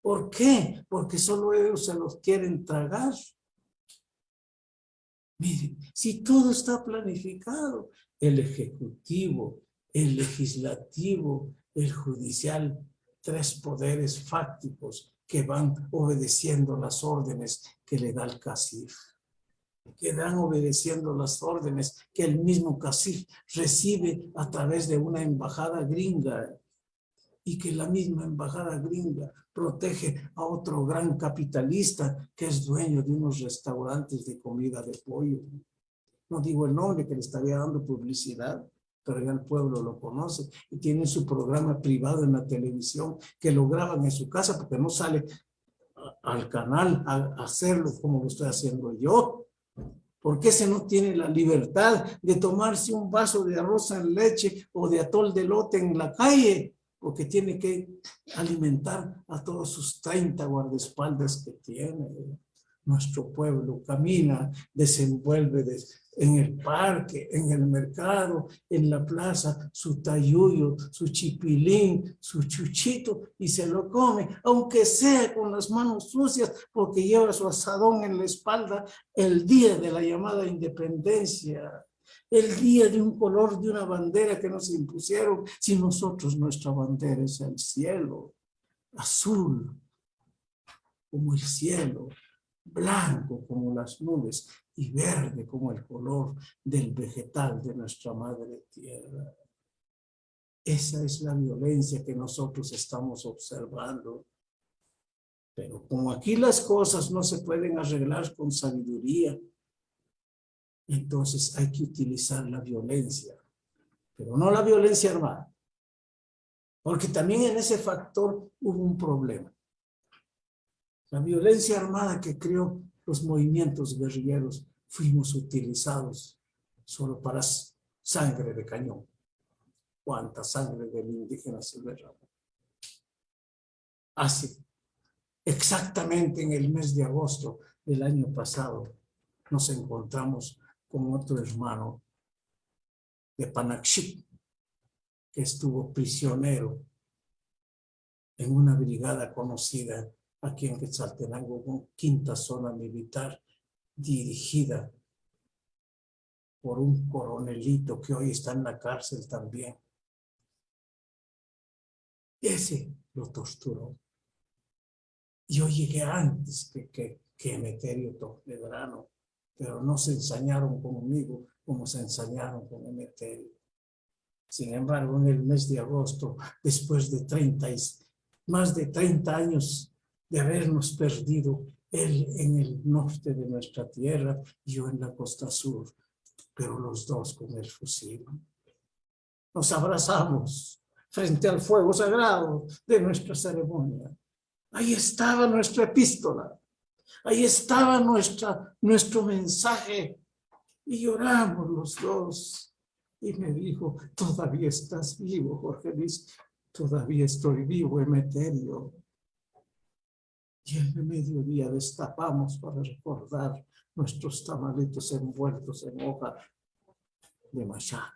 ¿Por qué? Porque solo ellos se los quieren tragar. Miren, si todo está planificado, el ejecutivo, el legislativo, el judicial, tres poderes fácticos que van obedeciendo las órdenes que le da el CACIF, que dan obedeciendo las órdenes que el mismo CACIF recibe a través de una embajada gringa. Y que la misma embajada gringa protege a otro gran capitalista que es dueño de unos restaurantes de comida de pollo. No digo el nombre que le estaría dando publicidad, pero ya el pueblo lo conoce y tiene su programa privado en la televisión que lo graban en su casa porque no sale al canal a hacerlo como lo estoy haciendo yo. Porque ese no tiene la libertad de tomarse un vaso de arroz en leche o de atol de lote en la calle porque tiene que alimentar a todos sus 30 guardaespaldas que tiene. Nuestro pueblo camina, desenvuelve en el parque, en el mercado, en la plaza, su tayuyo, su chipilín, su chuchito y se lo come, aunque sea con las manos sucias porque lleva su asadón en la espalda el día de la llamada independencia el día de un color de una bandera que nos impusieron, si nosotros nuestra bandera es el cielo, azul como el cielo, blanco como las nubes y verde como el color del vegetal de nuestra madre tierra. Esa es la violencia que nosotros estamos observando. Pero como aquí las cosas no se pueden arreglar con sabiduría, entonces hay que utilizar la violencia, pero no la violencia armada. Porque también en ese factor hubo un problema. La violencia armada que creó los movimientos guerrilleros fuimos utilizados solo para sangre de cañón. ¿Cuánta sangre del indígena se derramó? Así, exactamente en el mes de agosto del año pasado, nos encontramos con otro hermano de Panaxip, que estuvo prisionero en una brigada conocida aquí en Quetzaltenango, quinta zona militar, dirigida por un coronelito que hoy está en la cárcel también. Ese lo torturó. Yo llegué antes que, que, que Emeterio Toledrano pero no se ensañaron conmigo como se ensañaron con Emeterio. Sin embargo, en el mes de agosto, después de 30, más de 30 años de habernos perdido, él en el norte de nuestra tierra y yo en la costa sur, pero los dos con el fusil. Nos abrazamos frente al fuego sagrado de nuestra ceremonia. Ahí estaba nuestra epístola. Ahí estaba nuestro mensaje. Y lloramos los dos. Y me dijo, todavía estás vivo, Jorge Luis. Todavía estoy vivo, Emeterio. Y en el mediodía destapamos para recordar nuestros tamalitos envueltos en hoja de machán.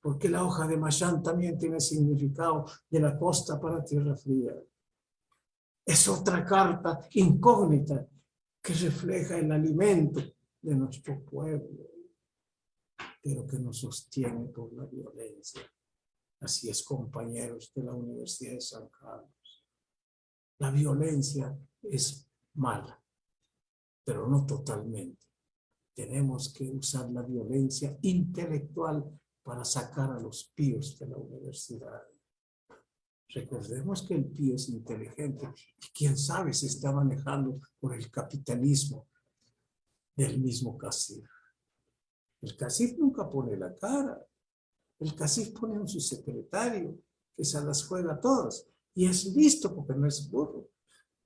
Porque la hoja de machán también tiene significado de la costa para tierra fría. Es otra carta incógnita que refleja el alimento de nuestro pueblo, pero que nos sostiene por la violencia. Así es, compañeros de la Universidad de San Carlos. La violencia es mala, pero no totalmente. Tenemos que usar la violencia intelectual para sacar a los píos de la universidad. Recordemos que el pío es inteligente y quién sabe se está manejando por el capitalismo del mismo CACIF. El CACIF nunca pone la cara. El CACIF pone a su secretario que se las juega todas. Y es listo porque no es burro.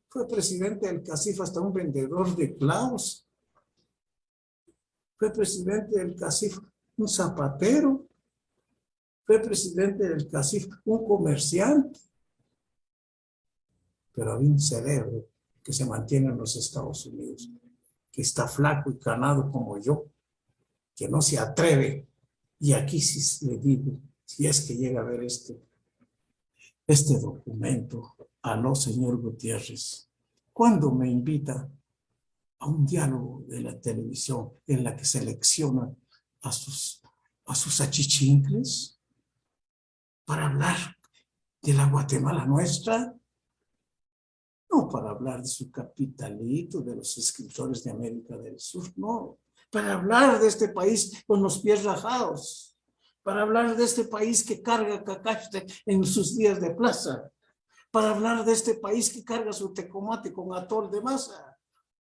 Fue presidente del CACIF hasta un vendedor de clavos. Fue presidente del CACIF un zapatero. Fue presidente del CACIF un comerciante. Pero había un cerebro que se mantiene en los Estados Unidos, que está flaco y canado como yo, que no se atreve. Y aquí sí le digo, si es que llega a ver este, este documento, a señor Gutiérrez, cuando me invita a un diálogo de la televisión en la que selecciona a sus, a sus achichincles para hablar de la Guatemala nuestra, no para hablar de su capitalito, de los escritores de América del Sur, no, para hablar de este país con los pies rajados, para hablar de este país que carga cacaste en sus días de plaza, para hablar de este país que carga su tecomate con atol de masa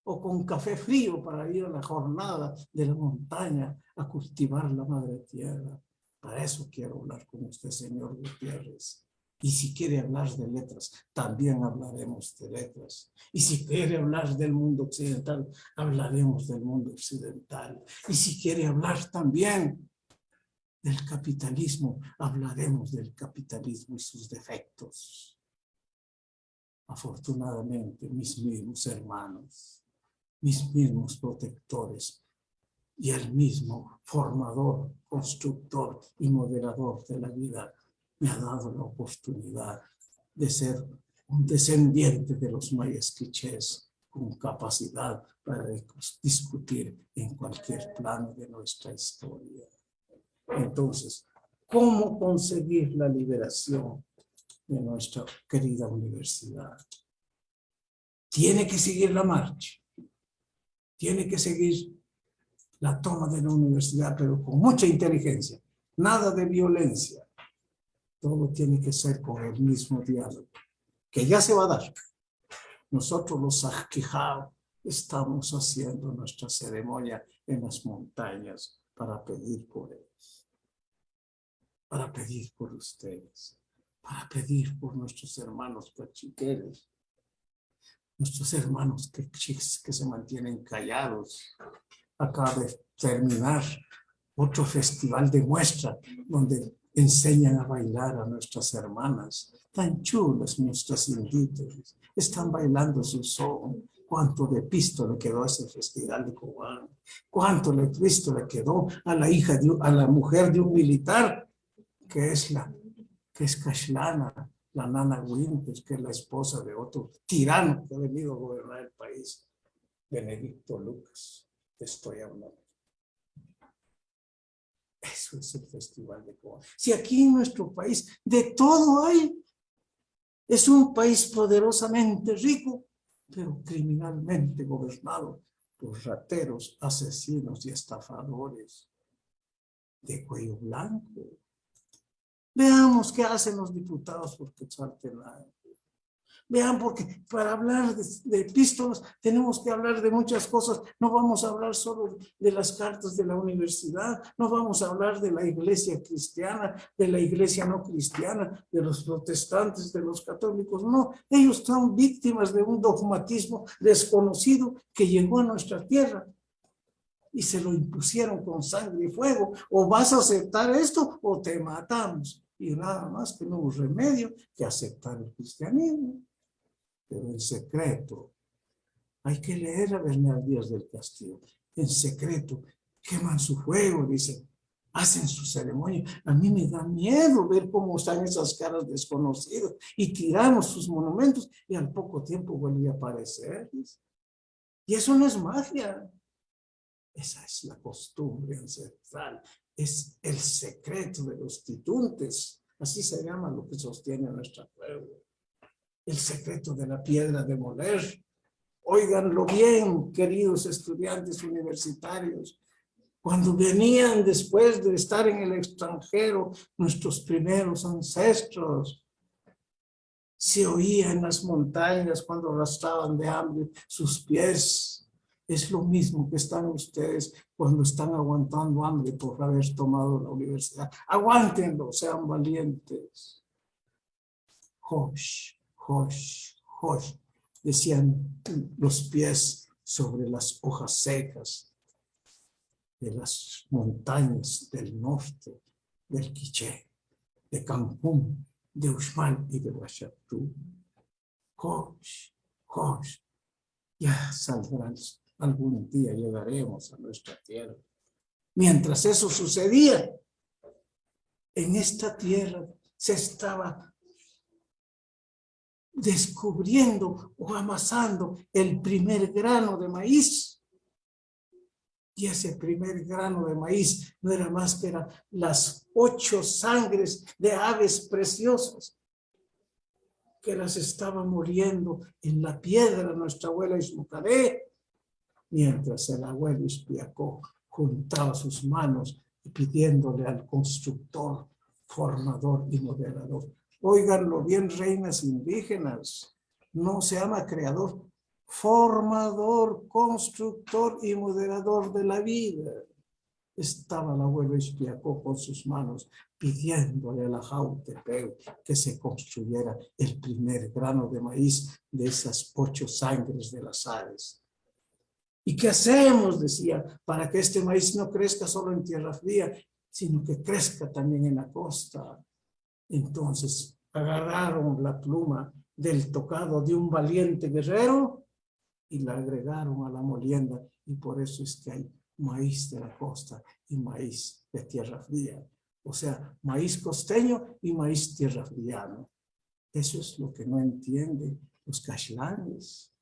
o con café frío para ir a la jornada de la montaña a cultivar la madre tierra. Para eso quiero hablar con usted, señor Gutiérrez. Y si quiere hablar de letras, también hablaremos de letras. Y si quiere hablar del mundo occidental, hablaremos del mundo occidental. Y si quiere hablar también del capitalismo, hablaremos del capitalismo y sus defectos. Afortunadamente, mis mismos hermanos, mis mismos protectores y el mismo formador, constructor y moderador de la vida me ha dado la oportunidad de ser un descendiente de los mayas quichés con capacidad para discutir en cualquier plano de nuestra historia. Entonces, ¿cómo conseguir la liberación de nuestra querida universidad? Tiene que seguir la marcha, tiene que seguir la toma de la universidad, pero con mucha inteligencia, nada de violencia, todo tiene que ser con el mismo diálogo, que ya se va a dar. Nosotros los Sajquijao estamos haciendo nuestra ceremonia en las montañas para pedir por ellos, para pedir por ustedes, para pedir por nuestros hermanos cachiqueros, nuestros hermanos que, que se mantienen callados. Acaba de terminar otro festival de muestra donde enseñan a bailar a nuestras hermanas, tan chulas nuestras indígenas, están bailando su son. Cuánto de pisto le quedó a ese festival de Cobán, cuánto de pisto le quedó a la hija, de, a la mujer de un militar, que es la, que es Kashlana, la nana Winters, que es la esposa de otro tirano que ha venido a gobernar el país, Benedicto Lucas, estoy hablando. Eso es el Festival de Cuba. Si aquí en nuestro país de todo hay, es un país poderosamente rico, pero criminalmente gobernado por rateros, asesinos y estafadores de cuello blanco. Veamos qué hacen los diputados por Quetzaltenango. Vean, porque para hablar de, de, epístolas tenemos que hablar de muchas cosas. No vamos a hablar solo de las cartas de la universidad, no vamos a hablar de la iglesia cristiana, de la iglesia no cristiana, de los protestantes, de los católicos. No, ellos son víctimas de un dogmatismo desconocido que llegó a nuestra tierra y se lo impusieron con sangre y fuego. O vas a aceptar esto o te matamos. Y nada más que no hubo remedio que aceptar el cristianismo pero en secreto. Hay que leer a Bernal Díaz del Castillo. En secreto, queman su fuego, dicen, hacen su ceremonia. A mí me da miedo ver cómo están esas caras desconocidas y tiramos sus monumentos y al poco tiempo vuelve a aparecer. Y eso no es magia. Esa es la costumbre ancestral. Es el secreto de los tituntes. Así se llama lo que sostiene nuestra pueblo el secreto de la piedra de moler. Óiganlo bien, queridos estudiantes universitarios. Cuando venían después de estar en el extranjero, nuestros primeros ancestros, se oía en las montañas cuando arrastraban de hambre sus pies. Es lo mismo que están ustedes cuando están aguantando hambre por haber tomado la universidad. Aguántenlo, sean valientes Josh, Josh, Josh, decían los pies sobre las hojas secas de las montañas del norte, del Quiché, de Cancún, de Uxmal y de Huachatú. Josh, Josh, ya saldrán, algún día llegaremos a nuestra tierra. Mientras eso sucedía, en esta tierra se estaba descubriendo o amasando el primer grano de maíz. Y ese primer grano de maíz no era más que las ocho sangres de aves preciosas que las estaba muriendo en la piedra nuestra abuela Ismucaré, mientras el abuelo Ispiacó juntaba sus manos y pidiéndole al constructor, formador y moderador. Óiganlo bien, reinas indígenas, no se llama creador, formador, constructor y moderador de la vida. Estaba el abuelo Ispiacó con sus manos pidiéndole a la Jautepeu que se construyera el primer grano de maíz de esas ocho sangres de las aves. ¿Y qué hacemos? Decía, para que este maíz no crezca solo en tierra fría, sino que crezca también en la costa. Entonces agarraron la pluma del tocado de un valiente guerrero y la agregaron a la molienda y por eso es que hay maíz de la costa y maíz de tierra fría. O sea, maíz costeño y maíz tierra friano. Eso es lo que no entienden los cashlanes.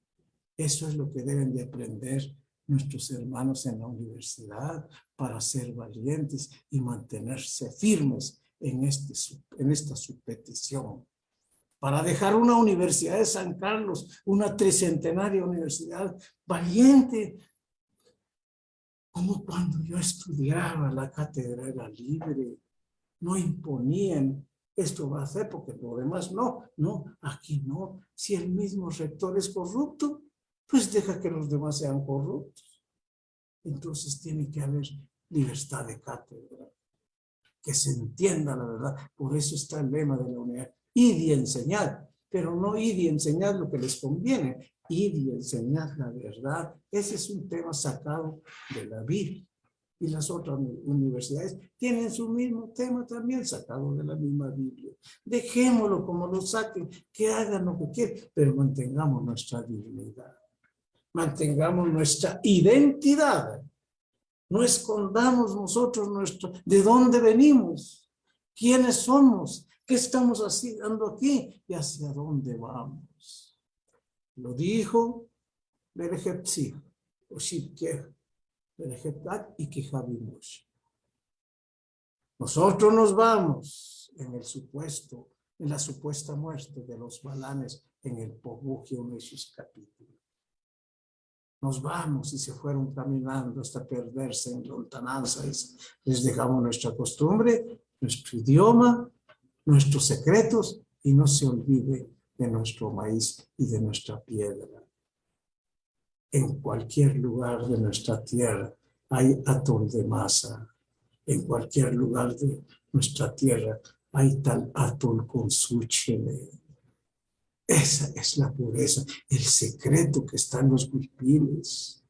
Eso es lo que deben de aprender nuestros hermanos en la universidad para ser valientes y mantenerse firmes en, este, en esta su petición. Para dejar una universidad de San Carlos, una tricentenaria universidad valiente, como cuando yo estudiaba la cátedra era libre, no imponían esto va a hacer porque lo demás no, no, aquí no. Si el mismo rector es corrupto, pues deja que los demás sean corruptos. Entonces tiene que haber libertad de cátedra, que se entienda la verdad. Por eso está el lema de la unidad. Ir y enseñar, pero no ir y enseñar lo que les conviene, ir y enseñar la verdad. Ese es un tema sacado de la Biblia. Y las otras universidades tienen su mismo tema también sacado de la misma Biblia. Dejémoslo como lo saquen, que hagan lo que quieran, pero mantengamos nuestra dignidad mantengamos nuestra identidad. No escondamos nosotros nuestro, de dónde venimos, quiénes somos, qué estamos haciendo aquí y hacia dónde vamos. Lo dijo Berejepsi, o Berejeptat y Kijabimush. Nosotros nos vamos en el supuesto, en la supuesta muerte de los balanes en el Pogugio de sus capítulos nos vamos y se fueron caminando hasta perderse en lontananzas. Les dejamos nuestra costumbre, nuestro idioma, nuestros secretos y no se olvide de nuestro maíz y de nuestra piedra. En cualquier lugar de nuestra tierra hay atol de masa. En cualquier lugar de nuestra tierra hay tal atol con su chile esa es la pureza, el secreto que está en los huipiles.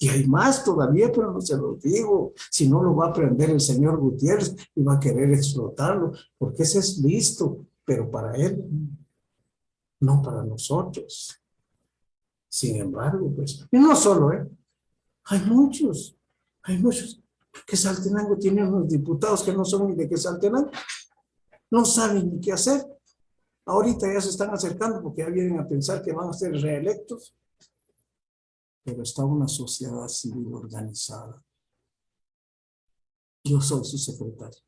Y hay más todavía, pero no se los digo. Si no lo va a aprender el señor Gutiérrez y va a querer explotarlo, porque ese es listo, pero para él, no para nosotros. Sin embargo, pues, y no solo, ¿eh? Hay muchos, hay muchos. Que Saltenango tiene unos diputados que no son ni de que Saltenango. No saben ni qué hacer. Ahorita ya se están acercando porque ya vienen a pensar que van a ser reelectos. Pero está una sociedad civil organizada. Yo soy su secretario.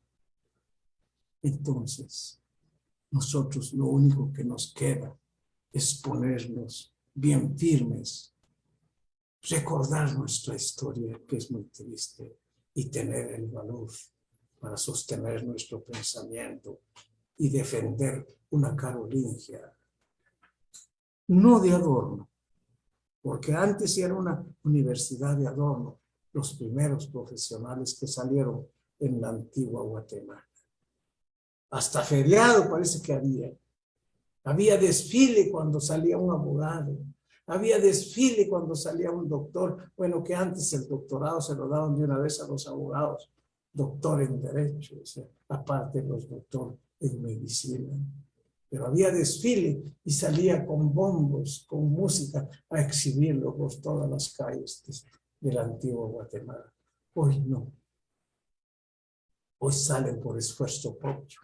Entonces, nosotros lo único que nos queda es ponernos bien firmes, recordar nuestra historia, que es muy triste, y tener el valor para sostener nuestro pensamiento y defender una carolingia. No de adorno, porque antes era una universidad de adorno, los primeros profesionales que salieron en la antigua Guatemala. Hasta feriado parece que había. Había desfile cuando salía un abogado. Había desfile cuando salía un doctor. Bueno, que antes el doctorado se lo daban de una vez a los abogados. Doctor en Derecho, aparte los doctor en Medicina. Pero había desfile y salía con bombos, con música, a exhibirlo por todas las calles del antiguo Guatemala. Hoy no. Hoy salen por esfuerzo propio.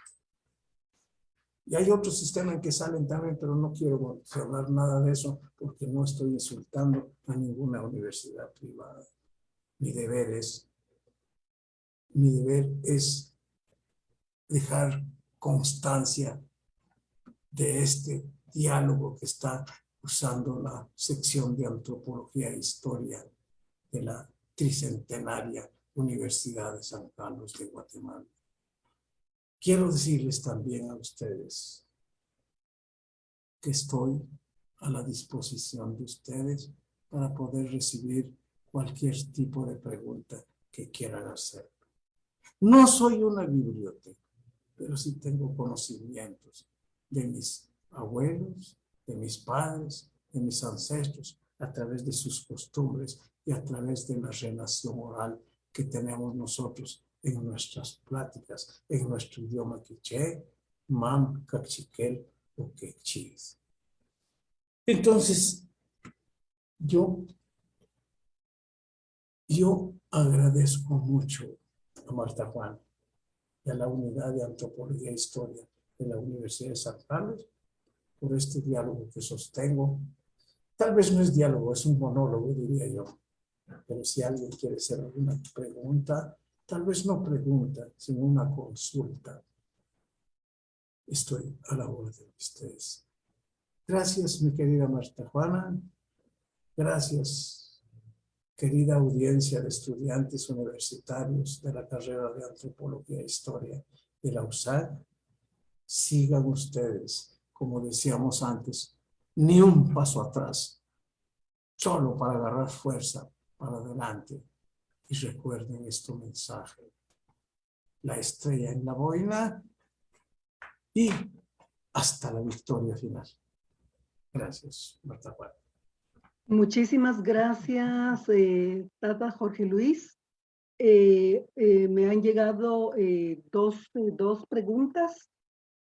Y hay otro sistema en que salen también, pero no quiero hablar nada de eso porque no estoy insultando a ninguna universidad privada. Mi deber es, mi deber es dejar constancia de este diálogo que está usando la sección de antropología e historia de la tricentenaria Universidad de San Carlos de Guatemala. Quiero decirles también a ustedes que estoy a la disposición de ustedes para poder recibir cualquier tipo de pregunta que quieran hacer. No soy una biblioteca, pero sí tengo conocimientos de mis abuelos, de mis padres, de mis ancestros, a través de sus costumbres y a través de la relación oral que tenemos nosotros en nuestras pláticas, en nuestro idioma quiché, mam, cachiquel o quechis. Entonces, yo, yo agradezco mucho a Marta Juan y a la Unidad de Antropología e Historia de la Universidad de San Carlos por este diálogo que sostengo. Tal vez no es diálogo, es un monólogo, diría yo. Pero si alguien quiere hacer alguna pregunta, tal vez no pregunta, sino una consulta. Estoy a la orden de ustedes. Gracias, mi querida Marta Juana. Gracias, querida audiencia de estudiantes universitarios de la carrera de Antropología e Historia de la USAC. Sigan ustedes, como decíamos antes, ni un paso atrás, solo para agarrar fuerza para adelante y recuerden este mensaje. La estrella en la boina y hasta la victoria final. Gracias, Marta Juan. Muchísimas gracias, eh, Tata Jorge Luis. Eh, eh, me han llegado dos, dos preguntas.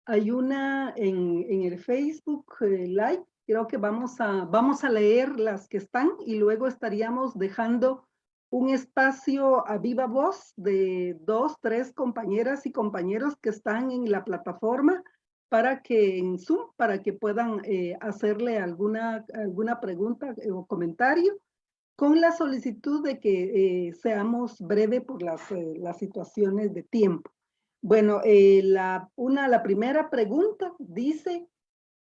Hay una en, en el Facebook Live. Creo que vamos a, vamos a leer las que están y luego estaríamos dejando un espacio a viva voz de dos, tres compañeras y compañeros que están en la plataforma para que en Zoom, para que puedan eh, hacerle alguna, alguna pregunta o comentario con la solicitud de que eh, seamos breve por las, eh, las situaciones de tiempo. Bueno, la, una, la primera pregunta dice,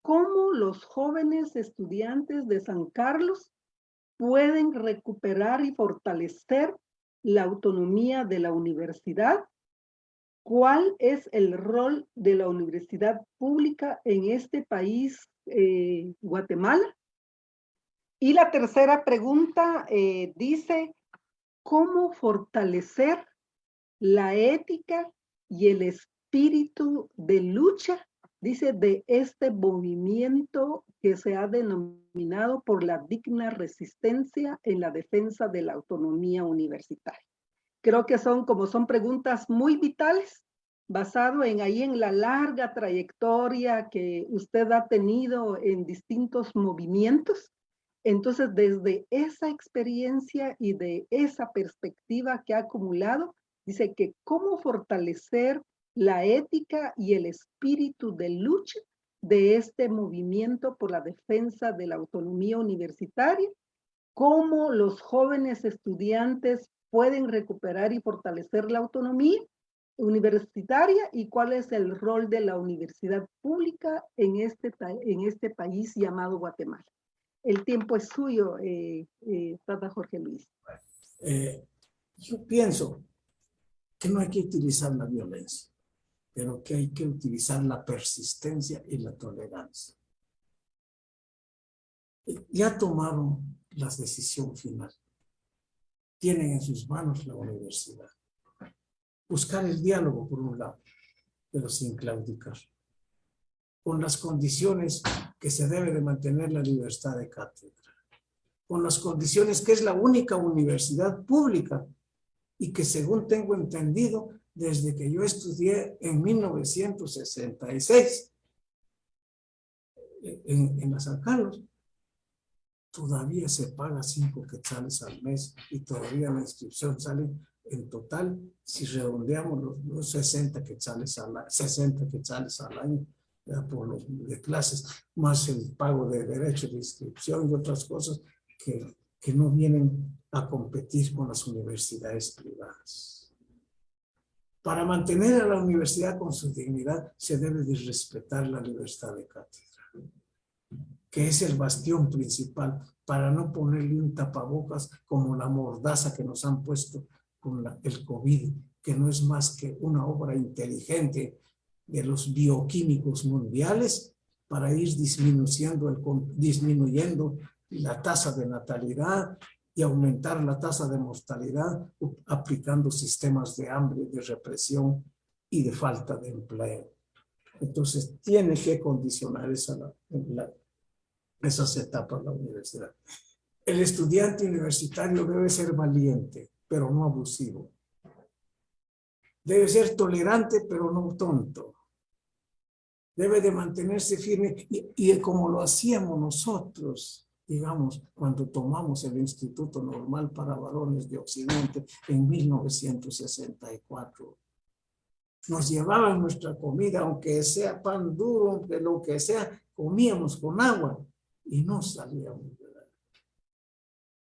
¿cómo los jóvenes estudiantes de San Carlos pueden recuperar y fortalecer la autonomía de la universidad? ¿Cuál es el rol de la universidad pública en este país, eh, Guatemala? Y la tercera pregunta eh, dice, ¿cómo fortalecer la ética y el espíritu de lucha, dice, de este movimiento que se ha denominado por la digna resistencia en la defensa de la autonomía universitaria. Creo que son, como son preguntas muy vitales, basado en ahí en la larga trayectoria que usted ha tenido en distintos movimientos. Entonces, desde esa experiencia y de esa perspectiva que ha acumulado, dice que cómo fortalecer la ética y el espíritu de lucha de este movimiento por la defensa de la autonomía universitaria, cómo los jóvenes estudiantes pueden recuperar y fortalecer la autonomía universitaria y cuál es el rol de la universidad pública en este, en este país llamado Guatemala. El tiempo es suyo, eh, eh Tata Jorge Luis. Eh, yo pienso que no hay que utilizar la violencia pero que hay que utilizar la persistencia y la tolerancia. Ya tomaron la decisión final. Tienen en sus manos la universidad. Buscar el diálogo por un lado, pero sin claudicar. con las condiciones que se debe de mantener la libertad de cátedra, con las condiciones que es la única universidad pública y que según tengo entendido, desde que yo estudié en 1966 en, en la San Carlos, todavía se paga cinco quetzales al mes y todavía la inscripción sale en total, si redondeamos los, los 60 quetzales al, 60 quetzales al año por los de clases, más el pago de derechos de inscripción y otras cosas que, que no vienen a competir con las universidades privadas. Para mantener a la universidad con su dignidad se debe de respetar la libertad de cátedra, que es el bastión principal para no ponerle un tapabocas como la mordaza que nos han puesto con la, el COVID, que no es más que una obra inteligente de los bioquímicos mundiales para ir disminuyendo, el, disminuyendo la tasa de natalidad y aumentar la tasa de mortalidad aplicando sistemas de hambre, de represión y de falta de empleo. Entonces tiene que condicionar esa, la, esas etapas la universidad. El estudiante universitario debe ser valiente, pero no abusivo. Debe ser tolerante, pero no tonto. Debe de mantenerse firme y, y como lo hacíamos nosotros, digamos, cuando tomamos el Instituto Normal para Varones de Occidente en 1964. Nos llevaban nuestra comida, aunque sea pan duro, aunque lo que sea, comíamos con agua y no salíamos de la...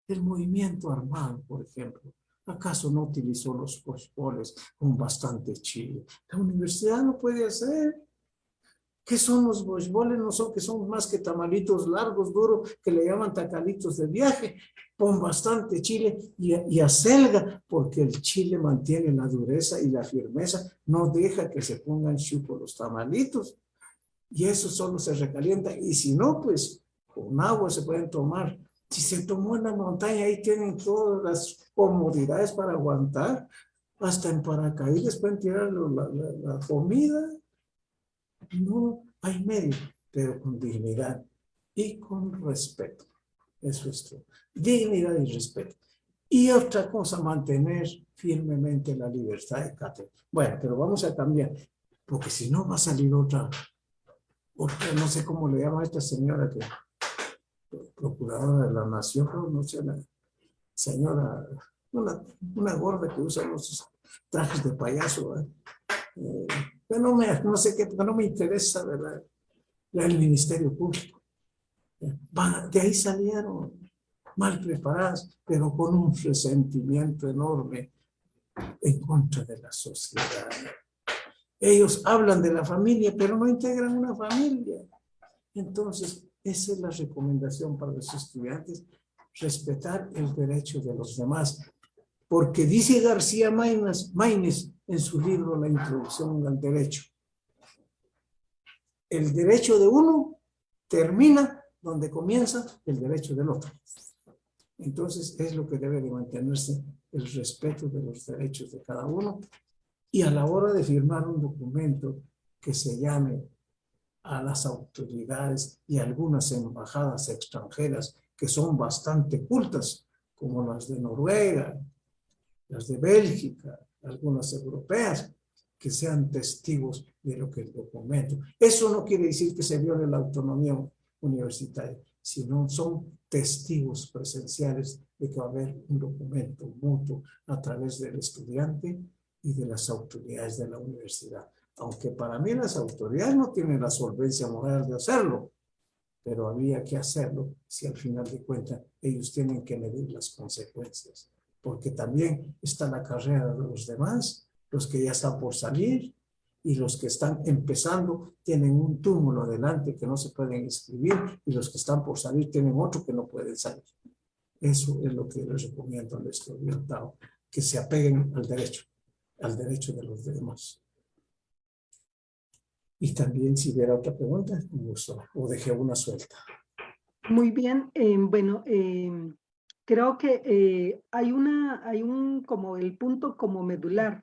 El movimiento armado, por ejemplo, ¿acaso no utilizó los pospoles con bastante chile? La universidad no puede hacer. ¿Qué son los bochboles? No son que son más que tamalitos largos, duros, que le llaman tacalitos de viaje. Pon bastante chile y, y acelga, porque el chile mantiene la dureza y la firmeza, no deja que se pongan chupo los tamalitos. Y eso solo se recalienta. Y si no, pues con agua se pueden tomar. Si se tomó en la montaña, ahí tienen todas las comodidades para aguantar. Hasta en paracaídas pueden tirar la, la, la comida. No hay medio, pero con dignidad y con respeto. Eso es todo. Dignidad y respeto. Y otra cosa, mantener firmemente la libertad de cátedra. Bueno, pero vamos a cambiar, porque si no va a salir otra, otra, no sé cómo le llama a esta señora que procuradora de la nación, no sé, la señora, una, una gorda que usa los trajes de payaso, ¿eh? Eh, no, me, no sé qué, no me interesa ¿verdad? el Ministerio Público. De ahí salieron mal preparadas, pero con un resentimiento enorme en contra de la sociedad. Ellos hablan de la familia, pero no integran una familia. Entonces, esa es la recomendación para los estudiantes, respetar el derecho de los demás. Porque dice García Maínez, en su libro La Introducción al Derecho, el derecho de uno termina donde comienza el derecho del otro. Entonces es lo que debe de mantenerse el respeto de los derechos de cada uno y a la hora de firmar un documento que se llame a las autoridades y algunas embajadas extranjeras que son bastante cultas, como las de Noruega, las de Bélgica, algunas europeas, que sean testigos de lo que el documento. Eso no quiere decir que se viole la autonomía universitaria, sino son testigos presenciales de que va a haber un documento mutuo a través del estudiante y de las autoridades de la universidad aunque para mí las autoridades no tienen la solvencia moral de hacerlo, pero había que hacerlo si al final de cuentas ellos tienen que medir las consecuencias, porque también está la carrera de los demás, los que ya están por salir y los que están empezando tienen un túmulo adelante que no se pueden inscribir y los que están por salir tienen otro que no pueden salir. Eso es lo que les recomiendo al estudiantado, que se apeguen al derecho, al derecho de los demás. Y también si hubiera otra pregunta, gusto, o dejé una suelta. Muy bien, eh, bueno, eh, creo que eh, hay una, hay un, como el punto como medular.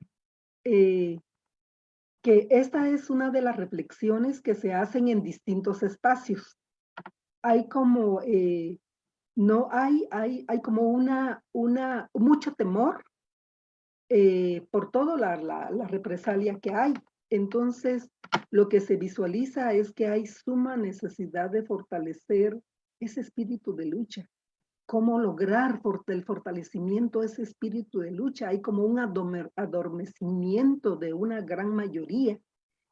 que esta es una de las reflexiones que se hacen en distintos espacios. Hay como, eh, no hay, hay, hay como una, una, mucho temor eh, por toda la, la, la represalia que hay. Entonces, lo que se visualiza es que hay suma necesidad de fortalecer ese espíritu de lucha. ¿Cómo lograr el fortalecimiento de ese espíritu de lucha? Hay como un adormecimiento de una gran mayoría.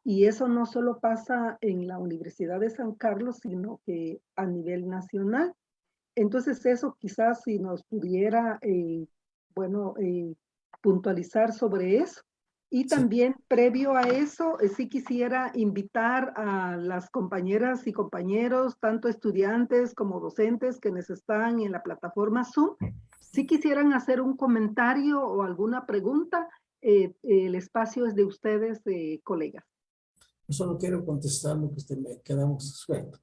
Y eso no solo pasa en la Universidad de San Carlos, sino que a nivel nacional. Entonces eso quizás si nos pudiera, eh, bueno, eh, puntualizar sobre eso. Y también previo a eso, eh, sí quisiera invitar a las compañeras y compañeros, tanto estudiantes como docentes que nos están en la plataforma Zoom, si quisieran hacer un comentario o alguna pregunta, eh, el espacio es de ustedes, eh, colegas. Yo solo quiero contestar lo que usted me quedamos suelto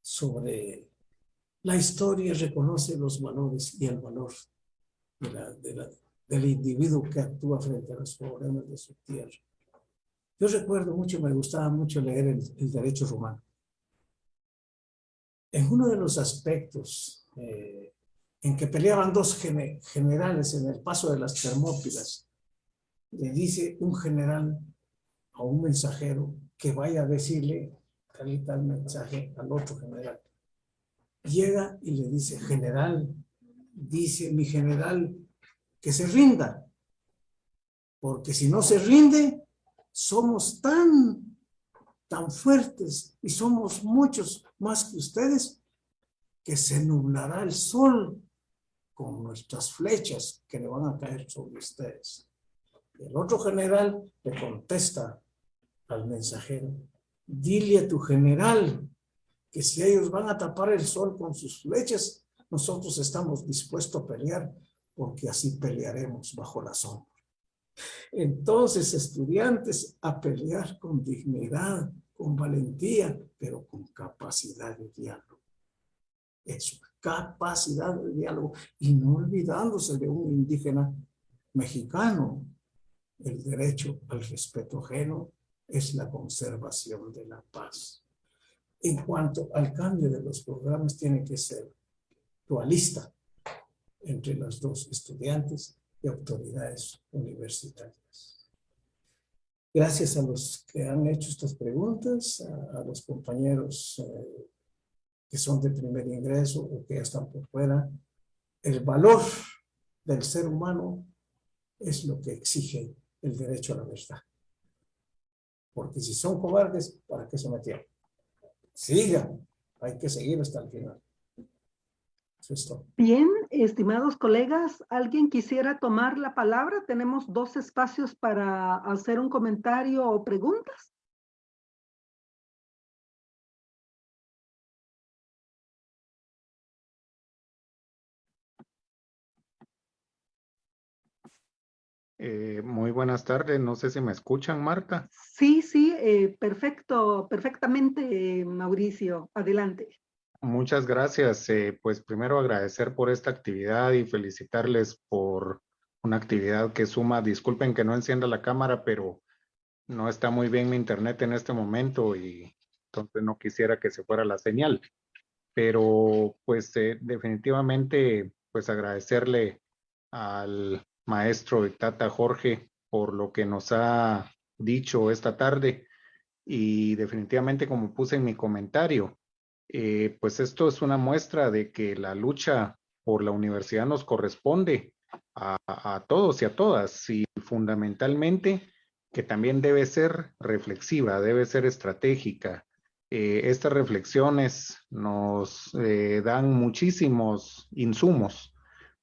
sobre la historia reconoce los valores y el valor de la, de la, del individuo que actúa frente a los problemas de su tierra. Yo recuerdo mucho, me gustaba mucho leer el, el derecho romano. En uno de los aspectos eh, en que peleaban dos generales en el paso de las Termópilas, le dice un general a un mensajero que vaya a decirle tal y tal mensaje al otro general. Llega y le dice, general, dice mi general que se rinda. Porque si no se rinde, somos tan, tan fuertes y somos muchos más que ustedes, que se nublará el sol con nuestras flechas que le van a caer sobre ustedes. el otro general le contesta al mensajero, dile a tu general que si ellos van a tapar el sol con sus flechas, nosotros estamos dispuestos a pelear porque así pelearemos bajo la sombra. Entonces, estudiantes, a pelear con dignidad, con valentía, pero con capacidad de diálogo. Eso, capacidad de diálogo. Y no olvidándose de un indígena mexicano. El derecho al respeto ajeno es la conservación de la paz. En cuanto al cambio de los programas, tiene que ser dualista, entre los dos estudiantes y autoridades universitarias. Gracias a los que han hecho estas preguntas, a, los compañeros eh, que son de primer ingreso o que están por fuera, el valor del ser humano es lo que exige el derecho a la verdad. Porque si son cobardes, ¿para qué se metieron? Sigan, hay que seguir hasta el final. Bien, estimados colegas, ¿alguien quisiera tomar la palabra? Tenemos dos espacios para hacer un comentario o preguntas. Eh, muy buenas tardes, no sé si me escuchan, Marta. Sí, sí, eh, perfecto, perfectamente, Mauricio, adelante. Muchas gracias. Eh, pues primero agradecer por esta actividad y felicitarles por una actividad que suma. Disculpen que no encienda la cámara, pero no está muy bien mi internet en este momento y entonces no quisiera que se fuera la señal. Pero pues eh, definitivamente pues agradecerle al maestro Tata Jorge por lo que nos ha dicho esta tarde y definitivamente como puse en mi comentario, eh, pues esto es una muestra de que la lucha por la universidad nos corresponde a, todos y a todas y fundamentalmente que también debe ser reflexiva, debe ser estratégica. Eh, estas reflexiones nos eh, dan muchísimos insumos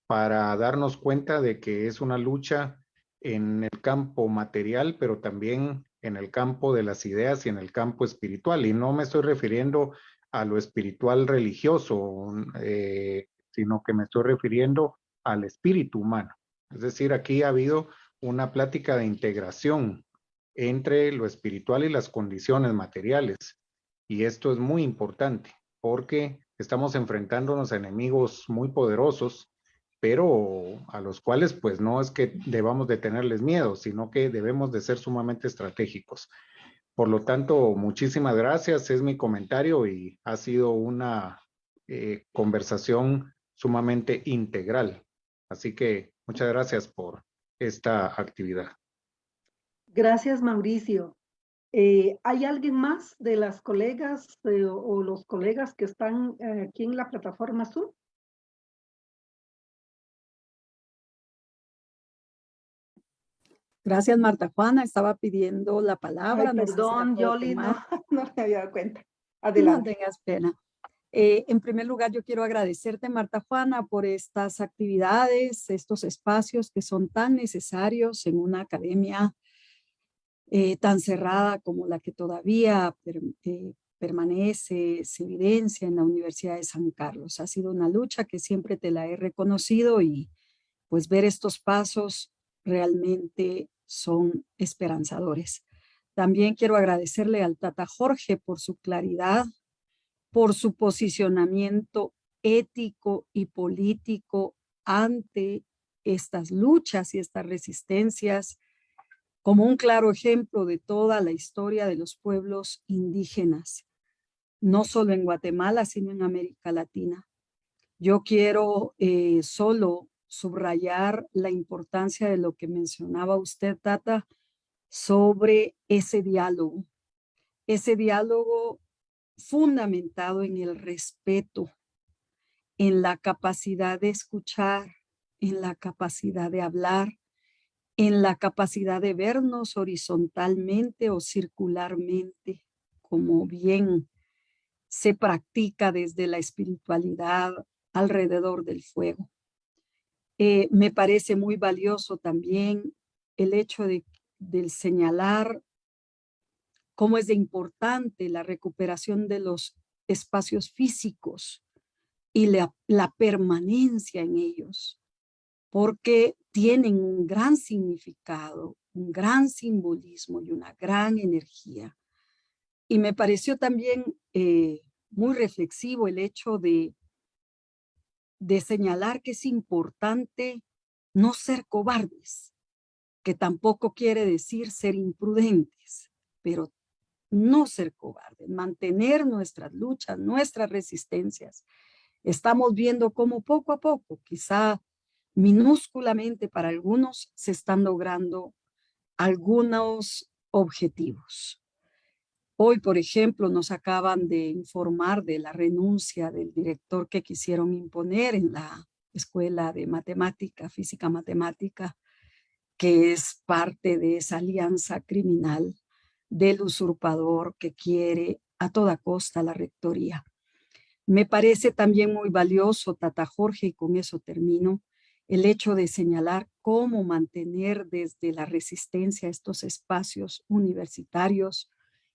para darnos cuenta de que es una lucha en el campo material, pero también en el campo de las ideas y en el campo espiritual. Y no me estoy refiriendo a lo espiritual religioso, eh, sino que me estoy refiriendo al espíritu humano. Es decir, aquí ha habido una plática de integración entre lo espiritual y las condiciones materiales. Y esto es muy importante porque estamos enfrentándonos a enemigos muy poderosos pero a los cuales pues no es que debamos de tenerles miedo, sino que debemos de ser sumamente estratégicos. Por lo tanto, muchísimas gracias, es mi comentario y ha sido una eh, conversación sumamente integral. Así que muchas gracias por esta actividad. Gracias, Mauricio. Eh, ¿Hay alguien más de las colegas eh, o los colegas que están aquí en la plataforma Zoom? Gracias, Marta Juana. Estaba pidiendo la palabra. Ay, no sé si la perdón, Yoli, no, no me había dado cuenta. No Adelante. tengas pena. Eh, en primer lugar, yo quiero agradecerte, Marta Juana, por estas actividades, estos espacios que son tan necesarios en una academia eh, tan cerrada como la que todavía per- eh, permanece, se evidencia en la Universidad de San Carlos. Ha sido una lucha que siempre te la he reconocido y pues ver estos pasos realmente son esperanzadores. También quiero agradecerle al Tata Jorge por su claridad, por su posicionamiento ético y político ante estas luchas y estas resistencias, como un claro ejemplo de toda la historia de los pueblos indígenas, no solo en Guatemala, sino en América Latina. Yo quiero eh, solo subrayar la importancia de lo que mencionaba usted, Tata, sobre ese diálogo. Ese diálogo fundamentado en el respeto, en la capacidad de escuchar, en la capacidad de hablar, en la capacidad de vernos horizontalmente o circularmente, como bien se practica desde la espiritualidad alrededor del fuego. Eh, me parece muy valioso también el hecho de, del señalar cómo es de importante la recuperación de los espacios físicos y la, permanencia en ellos, porque tienen un gran significado, un gran simbolismo y una gran energía. Y me pareció también eh, muy reflexivo el hecho de, de señalar que es importante no ser cobardes, que tampoco quiere decir ser imprudentes, pero no ser cobardes, mantener nuestras luchas, nuestras resistencias. Estamos viendo cómo poco a poco, quizá minúsculamente para algunos, se están logrando algunos objetivos. Hoy, por ejemplo, nos acaban de informar de la renuncia del director que quisieron imponer en la Escuela de Matemática, Física Matemática, que es parte de esa alianza criminal del usurpador que quiere a toda costa la rectoría. Me parece también muy valioso, Tata Jorge, y con eso termino, el hecho de señalar cómo mantener desde la resistencia estos espacios universitarios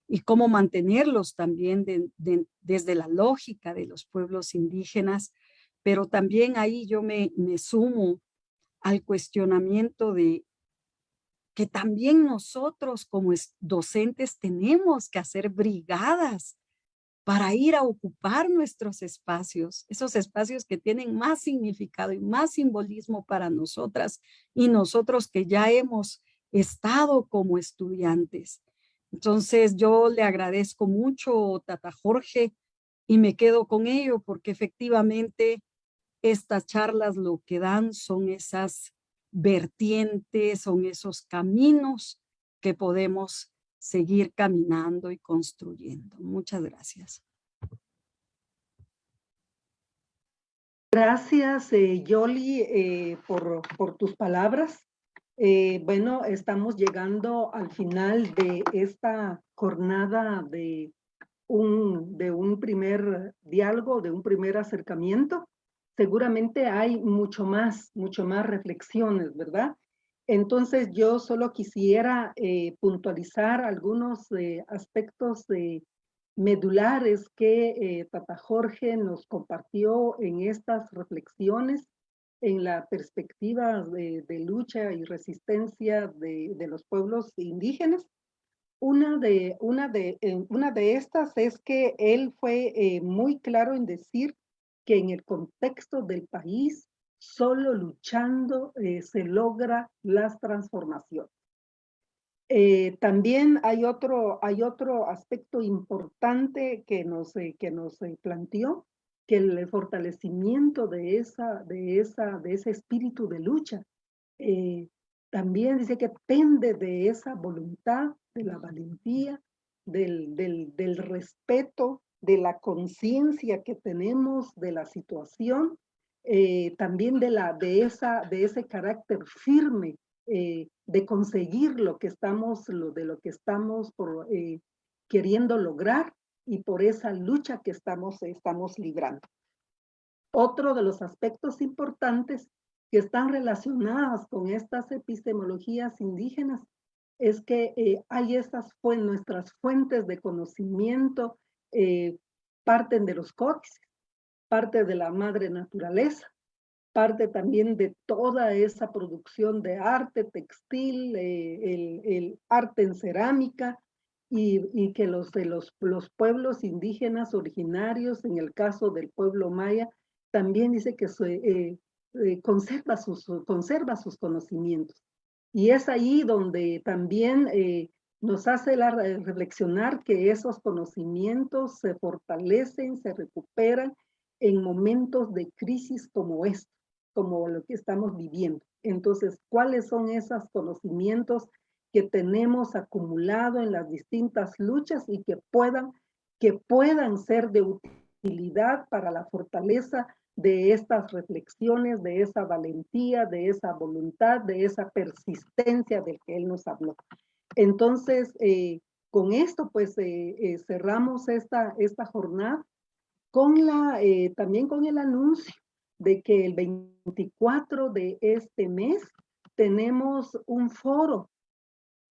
y cómo mantenerlos también de, de, desde la lógica de los pueblos indígenas, pero también ahí yo me, me sumo al cuestionamiento de que también nosotros como docentes tenemos que hacer brigadas para ir a ocupar nuestros espacios, esos espacios que tienen más significado y más simbolismo para nosotras y nosotros que ya hemos estado como estudiantes. Entonces yo le agradezco mucho, Tata Jorge, y me quedo con ello porque efectivamente estas charlas lo que dan son esas vertientes, son esos caminos que podemos seguir caminando y construyendo. Muchas gracias. Gracias, eh, Yoli, eh, por, por, tus palabras. Eh, bueno, estamos llegando al final de esta jornada de un, de un primer diálogo, de un primer acercamiento. Seguramente hay mucho más, mucho más reflexiones, ¿verdad? Entonces yo solo quisiera eh, puntualizar algunos eh, aspectos medulares que Tata Jorge nos compartió en estas reflexiones en la perspectiva de, lucha y resistencia de, los pueblos indígenas. Una de, una, de, una de estas es que él fue muy claro en decir que en el contexto del país Solo luchando eh, se logra las transformaciones. Eh, también hay otro, hay otro aspecto importante que nos, eh, que nos planteó, que el fortalecimiento de, esa, de, esa, de ese espíritu de lucha también dice que depende de esa voluntad, de la valentía, del, del, del respeto, de la conciencia que tenemos de la situación, eh, también de, la, de, esa, de ese carácter firme eh, de conseguir lo que estamos, lo, de lo que estamos eh, queriendo lograr y por esa lucha que estamos, estamos librando. Otro de los aspectos importantes que están relacionadas con estas epistemologías indígenas es que hay estas fue nuestras fuentes de conocimiento eh, parten de los códices, parte de la madre naturaleza, parte también de toda esa producción de arte textil, eh, el, arte en cerámica, y, que los de los, los, pueblos indígenas originarios, en el caso del pueblo maya, también dice que se, eh, conserva, sus, conserva sus conocimientos. Y es ahí donde también nos hace la, reflexionar que esos conocimientos se fortalecen, se recuperan en momentos de crisis como este, como lo que estamos viviendo. Entonces, ¿cuáles son esos conocimientos que tenemos acumulado en las distintas luchas y que puedan, que puedan ser de utilidad para la fortaleza de estas reflexiones, de esa valentía, de esa voluntad, de esa persistencia del que él nos habló. Entonces, eh, con esto, pues, eh, eh, cerramos esta, esta jornada con la, también con el anuncio de que el 24 de este mes tenemos un foro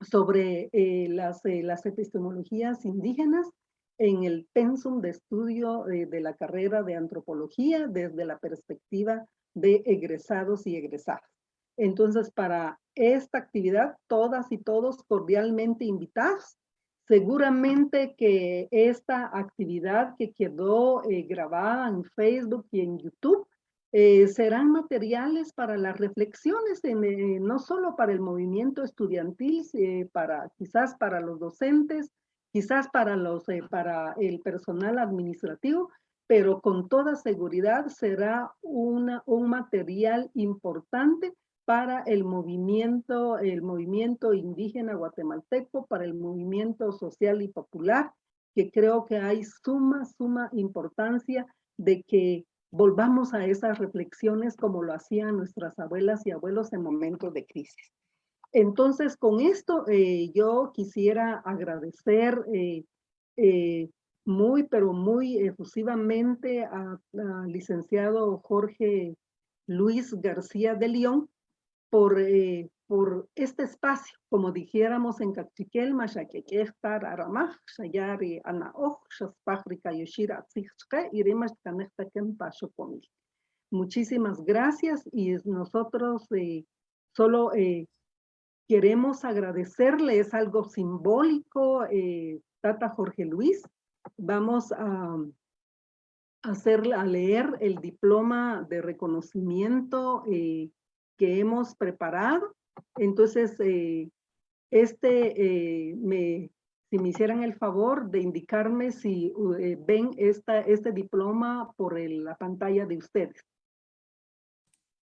sobre las, las epistemologías indígenas en el pensum de estudio de la carrera de antropología desde la perspectiva de egresados y egresadas. Entonces, para esta actividad, todas y todos cordialmente invitados. Seguramente que esta actividad que quedó eh, grabada en Facebook y en YouTube eh, serán materiales para las reflexiones, eh, no solo para el movimiento estudiantil, para, quizás para los docentes, quizás para, los, para el personal administrativo, pero con toda seguridad será una, un material importante para el movimiento, el movimiento indígena guatemalteco, para el movimiento social y popular, que creo que hay suma, suma importancia de que volvamos a esas reflexiones como lo hacían nuestras abuelas y abuelos en momentos de crisis. Entonces, con esto eh, yo quisiera agradecer eh, eh, muy, pero muy efusivamente al licenciado Jorge Luis García de León, por, por este espacio, como dijéramos en Cachiquel, Mashaquequestar, Aramaj, Shayari, Anaoj, Shaspáfrica, Yoshira, Tzixque, Irimash Kanechtaken, Pasho Pomil. Muchísimas gracias y nosotros eh, solo eh, queremos agradecerle, es algo simbólico, Tata Jorge Luis. Vamos a, hacer, a leer el diploma de reconocimiento que hemos preparado. Entonces, eh, este, eh, me, si me hicieran el favor de indicarme si eh, ven esta, este diploma por la pantalla de ustedes.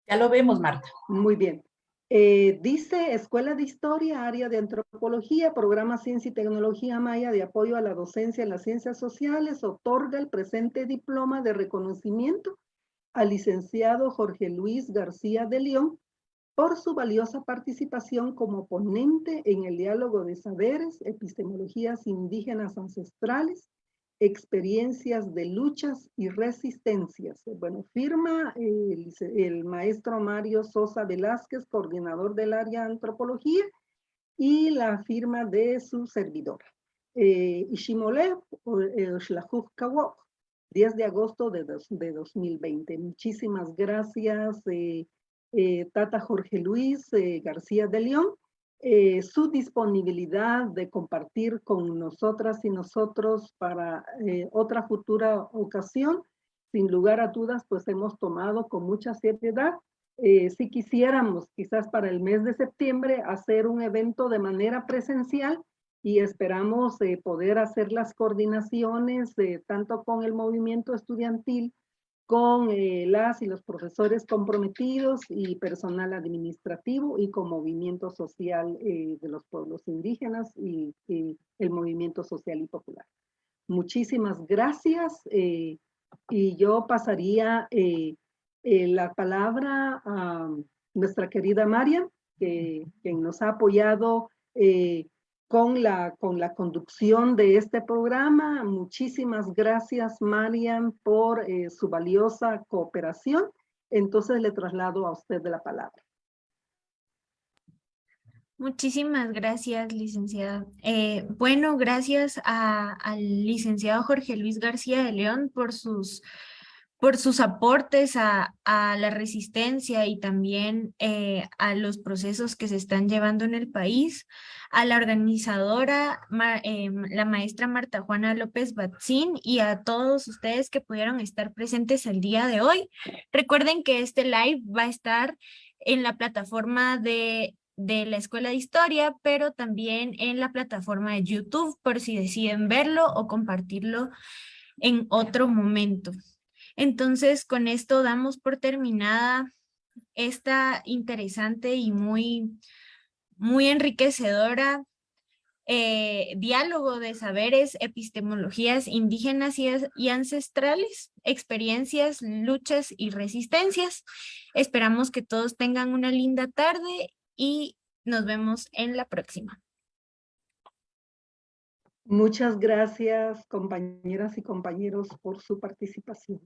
Ya lo vemos, Marta. Muy bien. dice Escuela de Historia, Área de Antropología, Programa Ciencia y Tecnología Maya de Apoyo a la Docencia en las Ciencias Sociales, otorga el presente diploma de reconocimiento al licenciado Jorge Luis García de León por su valiosa participación como ponente en el diálogo de saberes, epistemologías indígenas ancestrales, experiencias de luchas y resistencias. Bueno, firma el, maestro Mario Sosa Velázquez, coordinador del área de antropología, y la firma de su servidora. Eh, Ishimole, eh, 10 de agosto de, de 2020. Muchísimas gracias, eh, eh, Tata Jorge Luis eh, García de León, su disponibilidad de compartir con nosotras y nosotros para otra futura ocasión. Sin lugar a dudas, pues hemos tomado con mucha seriedad eh, si quisiéramos, quizás para el mes de septiembre, hacer un evento de manera presencial y esperamos eh, poder hacer las coordinaciones eh, tanto con el movimiento estudiantil, con eh, las y los profesores comprometidos y personal administrativo y con movimiento social eh, de los pueblos indígenas y, y el movimiento social y popular. Muchísimas gracias eh, y yo pasaría eh, eh, la palabra a nuestra querida Marian, que, quien nos ha apoyado eh, con, la, con la conducción de este programa. Muchísimas gracias, Marian, por eh, su valiosa cooperación. Entonces le traslado a usted de la palabra. Muchísimas gracias, licenciada. Eh, bueno, gracias al licenciado Jorge Luis García de León por sus, por sus aportes a, la resistencia y también eh, a los procesos que se están llevando en el país, a la organizadora, em, la maestra Marta Juana López Batzín y a todos ustedes que pudieron estar presentes el día de hoy. Recuerden que este live va a estar en la plataforma de de la Escuela de Historia, pero también en la plataforma de YouTube por si deciden verlo o compartirlo en otro momento. Entonces, con esto damos por terminada esta interesante y muy, muy enriquecedora eh, diálogo de saberes, epistemologías indígenas y, ancestrales, experiencias, luchas y resistencias. Esperamos que todos tengan una linda tarde y nos vemos en la próxima. Muchas gracias, compañeras y compañeros, por su participación.